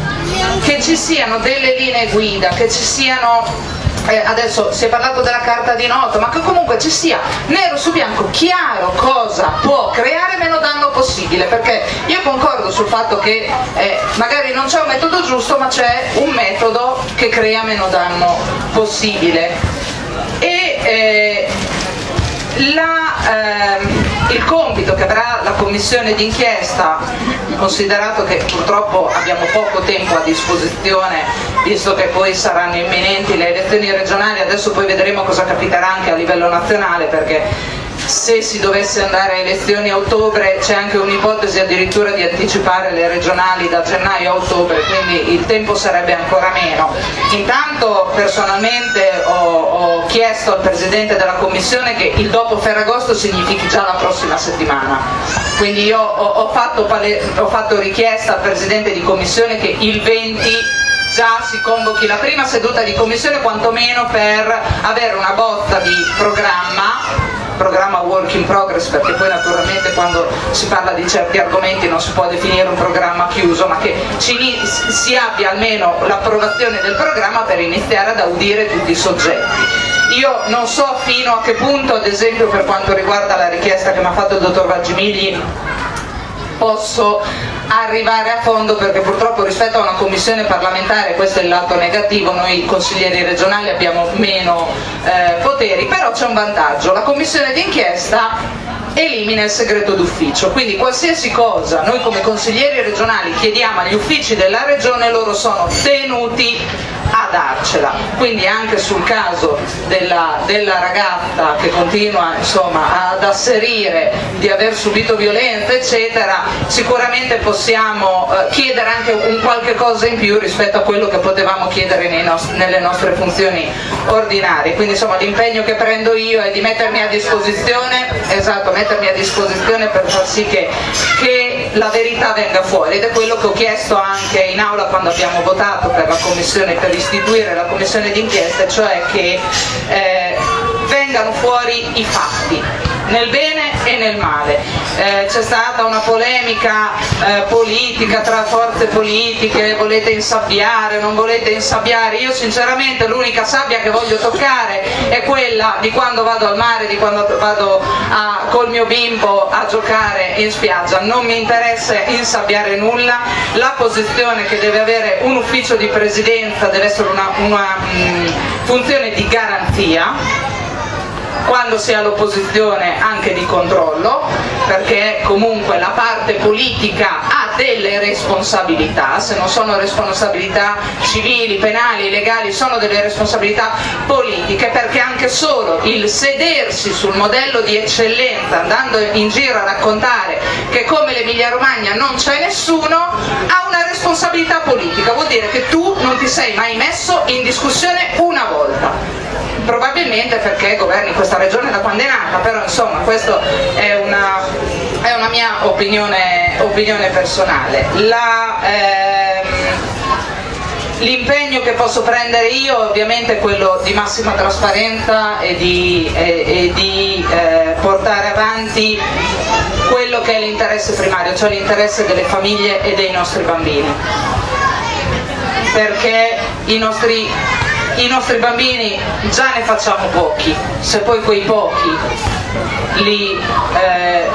S8: che ci siano delle linee guida, che ci siano eh, adesso si è parlato della carta di noto, ma che comunque ci sia nero su bianco chiaro cosa può creare meno danno possibile, perché io concordo sul fatto che eh, magari non c'è un metodo giusto, ma c'è un metodo che crea meno danno possibile. E eh, la, ehm, il compito che avrà la commissione d'inchiesta, considerato che purtroppo abbiamo poco tempo a disposizione, visto che poi saranno imminenti le elezioni regionali, adesso poi vedremo cosa capiterà anche a livello nazionale, perché se si dovesse andare a elezioni a ottobre c'è anche un'ipotesi addirittura di anticipare le regionali da gennaio a ottobre, quindi il tempo sarebbe ancora meno. Intanto personalmente ho, ho chiesto al Presidente della Commissione che il dopo Ferragosto significhi già la prossima settimana, quindi io ho, ho, fatto, ho fatto richiesta al Presidente di Commissione che il 20 già si convochi la prima seduta di commissione quantomeno per avere una botta di programma programma work in progress perché poi naturalmente quando si parla di certi argomenti non si può definire un programma chiuso ma che si abbia almeno l'approvazione del programma per iniziare ad audire tutti i soggetti. Io non so fino a che punto, ad esempio per quanto riguarda la richiesta che mi ha fatto il dottor Vaggimigli, posso arrivare a fondo perché purtroppo rispetto a una commissione parlamentare, questo è il lato negativo, noi consiglieri regionali abbiamo meno eh, poteri, però c'è un vantaggio, la commissione d'inchiesta elimina il segreto d'ufficio, quindi qualsiasi cosa noi come consiglieri regionali chiediamo agli uffici della regione loro sono tenuti a darcela, quindi anche sul caso della, della ragazza che continua insomma, ad asserire di aver subito violenza eccetera, sicuramente possiamo eh, chiedere anche un qualche cosa in più rispetto a quello che potevamo chiedere nostri, nelle nostre funzioni ordinarie, quindi insomma l'impegno che prendo io è di mettermi a disposizione, esatto, mettermi a disposizione per far sì che, che la verità venga fuori. Ed è quello che ho chiesto anche in aula quando abbiamo votato per la commissione per istituire la commissione d'inchiesta, cioè che eh, vengano fuori i fatti. Nel bene e nel male. Eh, c'è stata una polemica eh, politica tra forze politiche, volete insabbiare, non volete insabbiare, io sinceramente l'unica sabbia che voglio toccare è quella di quando vado al mare, di quando vado a, col mio bimbo a giocare in spiaggia, non mi interessa insabbiare nulla, la posizione che deve avere un ufficio di presidenza deve essere una, una mh, funzione di garanzia quando si è all'opposizione anche di controllo, perché comunque la parte politica ha delle responsabilità, se non sono responsabilità civili, penali, legali, sono delle responsabilità politiche, perché anche solo il sedersi sul modello di eccellenza, andando in giro a raccontare che come l'Emilia Romagna non c'è nessuno, ha una responsabilità politica, vuol dire che tu non ti sei mai messo in discussione una volta probabilmente perché governi questa regione da quando è nata, però insomma questa è una, è una mia opinione, opinione personale. Ehm, l'impegno che posso prendere io ovviamente è quello di massima trasparenza e di, e, e di eh, portare avanti quello che è l'interesse primario, cioè l'interesse delle famiglie e dei nostri bambini. Perché i nostri i nostri bambini già ne facciamo pochi, se poi quei pochi li, eh,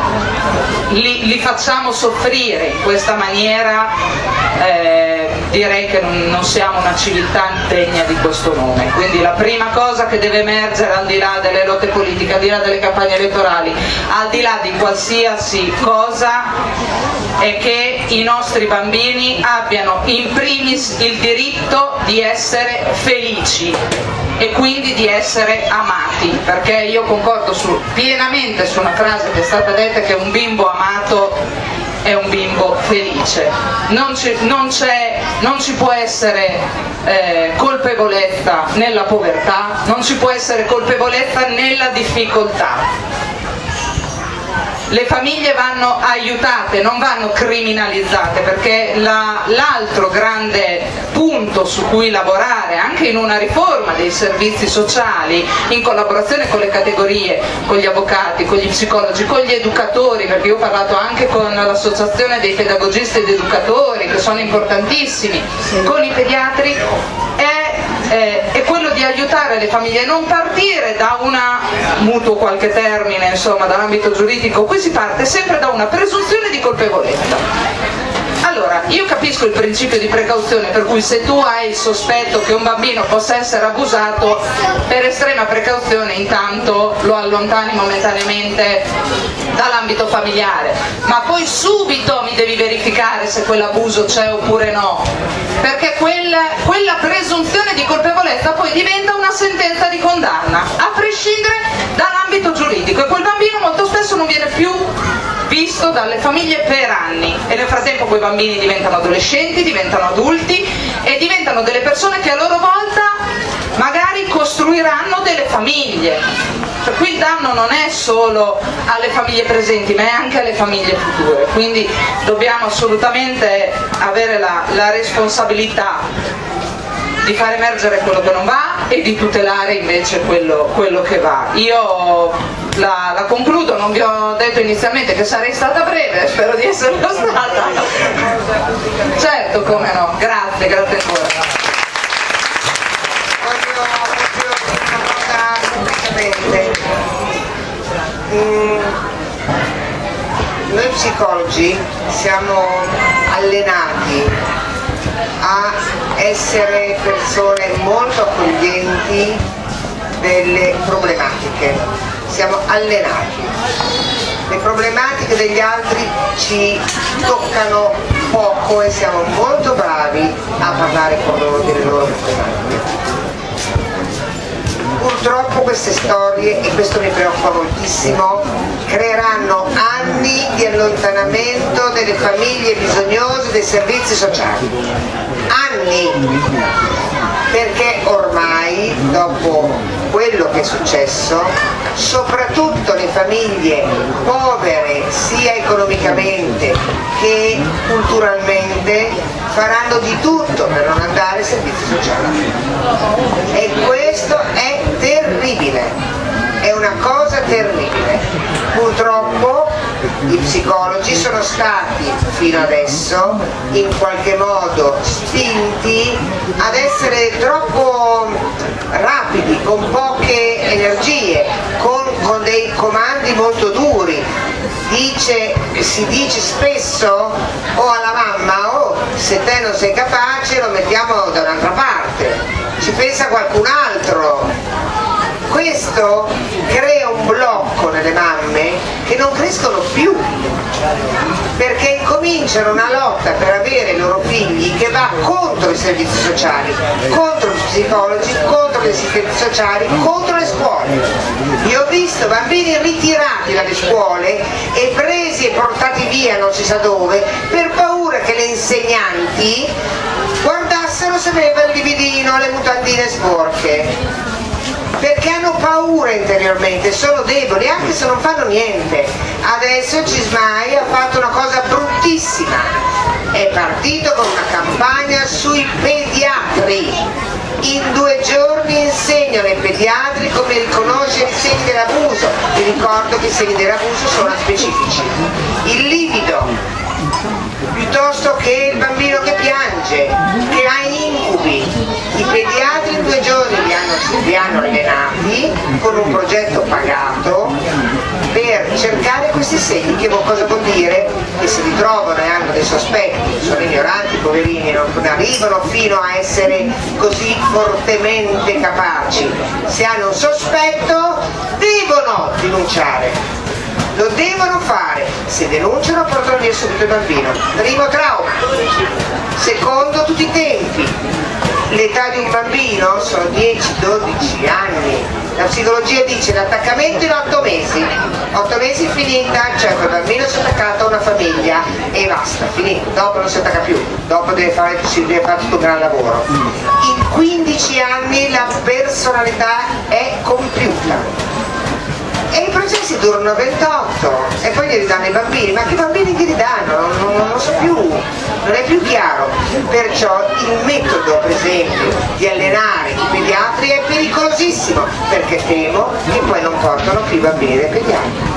S8: li, li facciamo soffrire in questa maniera eh, direi che non, non, siamo una civiltà degna di questo nome. Quindi la prima cosa che deve emergere al di là delle lotte politiche, al di là delle campagne elettorali, al di là di qualsiasi cosa, è che i nostri bambini abbiano in primis il diritto di essere felici e quindi di essere amati, perché io concordo su, pienamente su una frase che è stata detta che un bimbo amato è un bimbo felice, non non non ci può essere eh, colpevolezza nella povertà, non ci può essere colpevolezza nella difficoltà le famiglie vanno aiutate, non vanno criminalizzate perché l'altro grande punto su cui lavorare anche in una riforma dei servizi sociali in collaborazione con le categorie, con gli avvocati, con gli psicologi, con gli educatori perché io ho parlato anche con l'associazione dei pedagogisti ed educatori che sono importantissimi, con i pediatri è eh, è di aiutare le famiglie non partire da una mutuo qualche termine, insomma, dall'ambito giuridico, qui si parte sempre da una presunzione di colpevolezza Allora, io capisco il principio di precauzione per cui se tu hai il sospetto che un bambino possa essere abusato, per estrema precauzione intanto lo allontani momentaneamente dall'ambito familiare, ma poi subito mi devi verificare se quell'abuso c'è oppure no, perché quella, quella presunzione di colpevolezza poi diventa una sentenza di condanna, a prescindere dall'ambito giuridico e quel bambino molto spesso non viene più visto dalle famiglie per anni e nel frattempo quei bambini diventano adolescenti, diventano adulti e diventano delle persone che a loro volta magari costruiranno delle famiglie. Cioè, qui il danno non è solo alle famiglie presenti ma è anche alle famiglie future, quindi dobbiamo assolutamente avere la, la responsabilità di far emergere quello che non va e di tutelare invece quello, quello che va. Io la, la, concludo, non vi ho detto inizialmente che sarei stata breve, (laughs) spero di esserlo stata. Certo, come no, grazie, grazie ancora.
S4: Mm, noi psicologi siamo allenati a essere persone molto accoglienti delle problematiche, siamo allenati. Le problematiche degli altri ci toccano poco e siamo molto bravi a parlare con loro delle loro problematiche. Purtroppo queste storie, e questo mi preoccupa moltissimo, creeranno anni di allontanamento delle famiglie bisognose dei servizi sociali. Anni! Perché ormai, dopo quello che è successo, soprattutto le famiglie povere sia economicamente che culturalmente faranno di tutto per non andare ai servizi sociali. E questo è terribile, una cosa terribile. Purtroppo i psicologi sono stati fino adesso in qualche modo spinti ad essere troppo rapidi, con poche energie, con, con dei comandi molto duri. Dice, si dice spesso o oh, alla mamma oh se te non sei capace lo mettiamo da un'altra parte, ci pensa qualcun altro, questo crea un blocco nelle mamme che non crescono più perché incominciano una lotta per avere i loro figli che va contro i servizi sociali, contro gli psicologi, contro gli assistenti sociali, contro le scuole. Io ho visto bambini ritirati dalle scuole e presi e portati via non si sa dove per paura che le insegnanti guardassero se aveva il lividino, le mutandine sporche perché hanno paura interiormente, sono deboli anche se non fanno niente. Adesso Cismai ha fatto una cosa bruttissima, è partito con una campagna sui pediatri. In due giorni insegnano ai pediatri come riconoscere i segni dell'abuso. Vi ricordo che i segni dell'abuso sono specifici. Il livido, piuttosto che il bambino che piange, che ha incubi. I pediatri li hanno, li allenati con un progetto pagato per cercare questi segni, che cosa vuol dire? Che si ritrovano e hanno dei sospetti, sono ignoranti, poverini, non arrivano fino a essere così fortemente capaci. Se hanno un sospetto devono denunciare lo devono fare, se denunciano portano via subito il bambino. Primo trauma. Secondo tutti i tempi. L'età di un bambino sono 10-12 anni. La psicologia dice l'attaccamento in 8 mesi. 8 mesi finita, cioè quel bambino si è attaccato a una famiglia e basta, finito. Dopo non si attacca più, dopo deve fare, deve fare tutto un gran lavoro. In 15 anni la personalità è compiuta e i processi durano 28 e poi li ridanno i bambini, ma che bambini ti ridanno? Non, non, non so più, non è più chiaro. Perciò il metodo per esempio di allenare i pediatri è pericolosissimo perché temo che poi non portano più i bambini dai pediatri.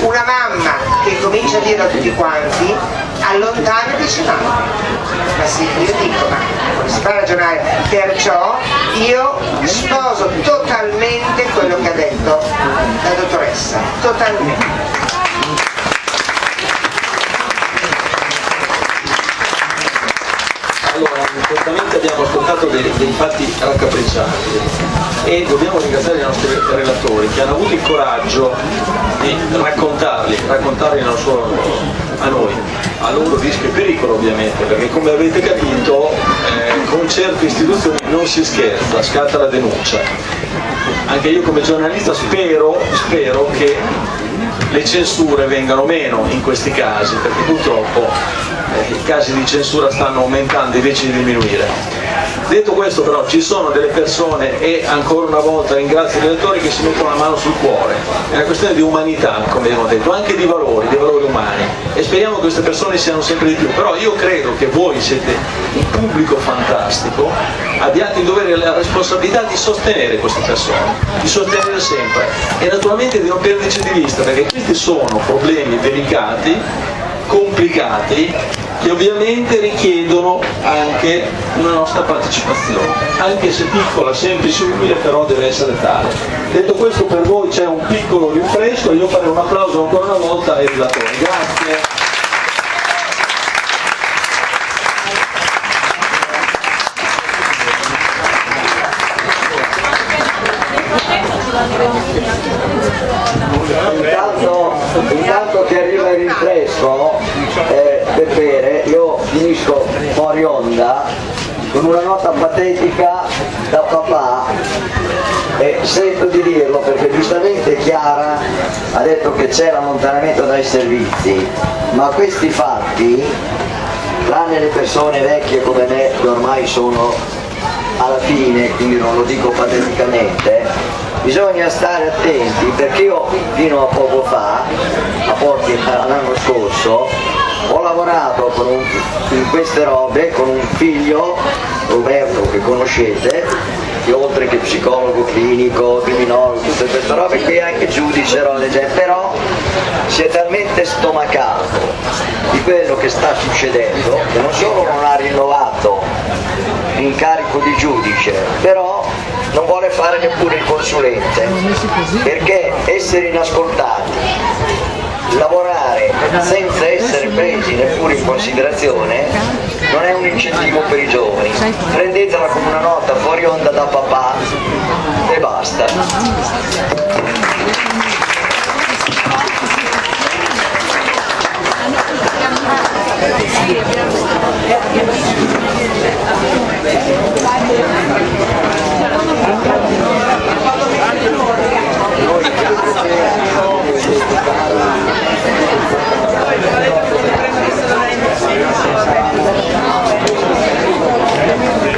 S4: Una mamma che comincia a dire a tutti quanti allontana dice no. Ma sì, io dico, ma come si fa ragionare? Perciò io sposo totalmente quello che ha detto la dottoressa, totalmente.
S1: Certamente abbiamo ascoltato dei, dei fatti raccapriccianti e dobbiamo ringraziare i nostri relatori che hanno avuto il coraggio di raccontarli, raccontarli non solo a noi, a loro rischio e pericolo ovviamente, perché come avete capito eh, con certe istituzioni non si scherza, scatta la denuncia. Anche io come giornalista spero, spero che le censure vengano meno in questi casi, perché purtroppo eh, i casi di censura stanno aumentando invece di diminuire. Detto questo però ci sono delle persone e ancora una volta ringrazio i relatori che si mettono la mano sul cuore, è una questione di umanità come abbiamo detto, anche di valori, di valori umani. E speriamo che queste persone siano sempre di più, però io credo che voi siete un pubblico fantastico, abbiate il dovere e la responsabilità di sostenere queste persone, di sostenere sempre. E naturalmente di non perderci di vista perché questi sono problemi delicati, complicati che ovviamente richiedono anche una nostra partecipazione, anche se piccola, semplice, umile, però deve essere tale. Detto questo per voi c'è un piccolo rinfresco, io farei un applauso ancora una volta ai relatori. Grazie.
S2: Patetica da papà e sento di dirlo perché giustamente Chiara ha detto che c'è l'allontanamento dai servizi, ma questi fatti, tranne le persone vecchie come me che ormai sono alla fine, quindi non lo dico pateticamente, bisogna stare attenti perché io fino a poco fa, a pochi l'anno scorso, ho lavorato un, in queste robe con un figlio, Roberto che conoscete, che oltre che psicologo clinico, criminologo, tutte queste robe qui anche giudice, però si è talmente stomacato di quello che sta succedendo che non solo non ha rinnovato l'incarico di giudice, però non vuole fare neppure il consulente, perché essere inascoltati, lavorare senza essere presi neppure in considerazione non è un incentivo per i giovani, prendetela come una nota fuori onda da papà e basta.
S9: Noi (laughs) Grazie.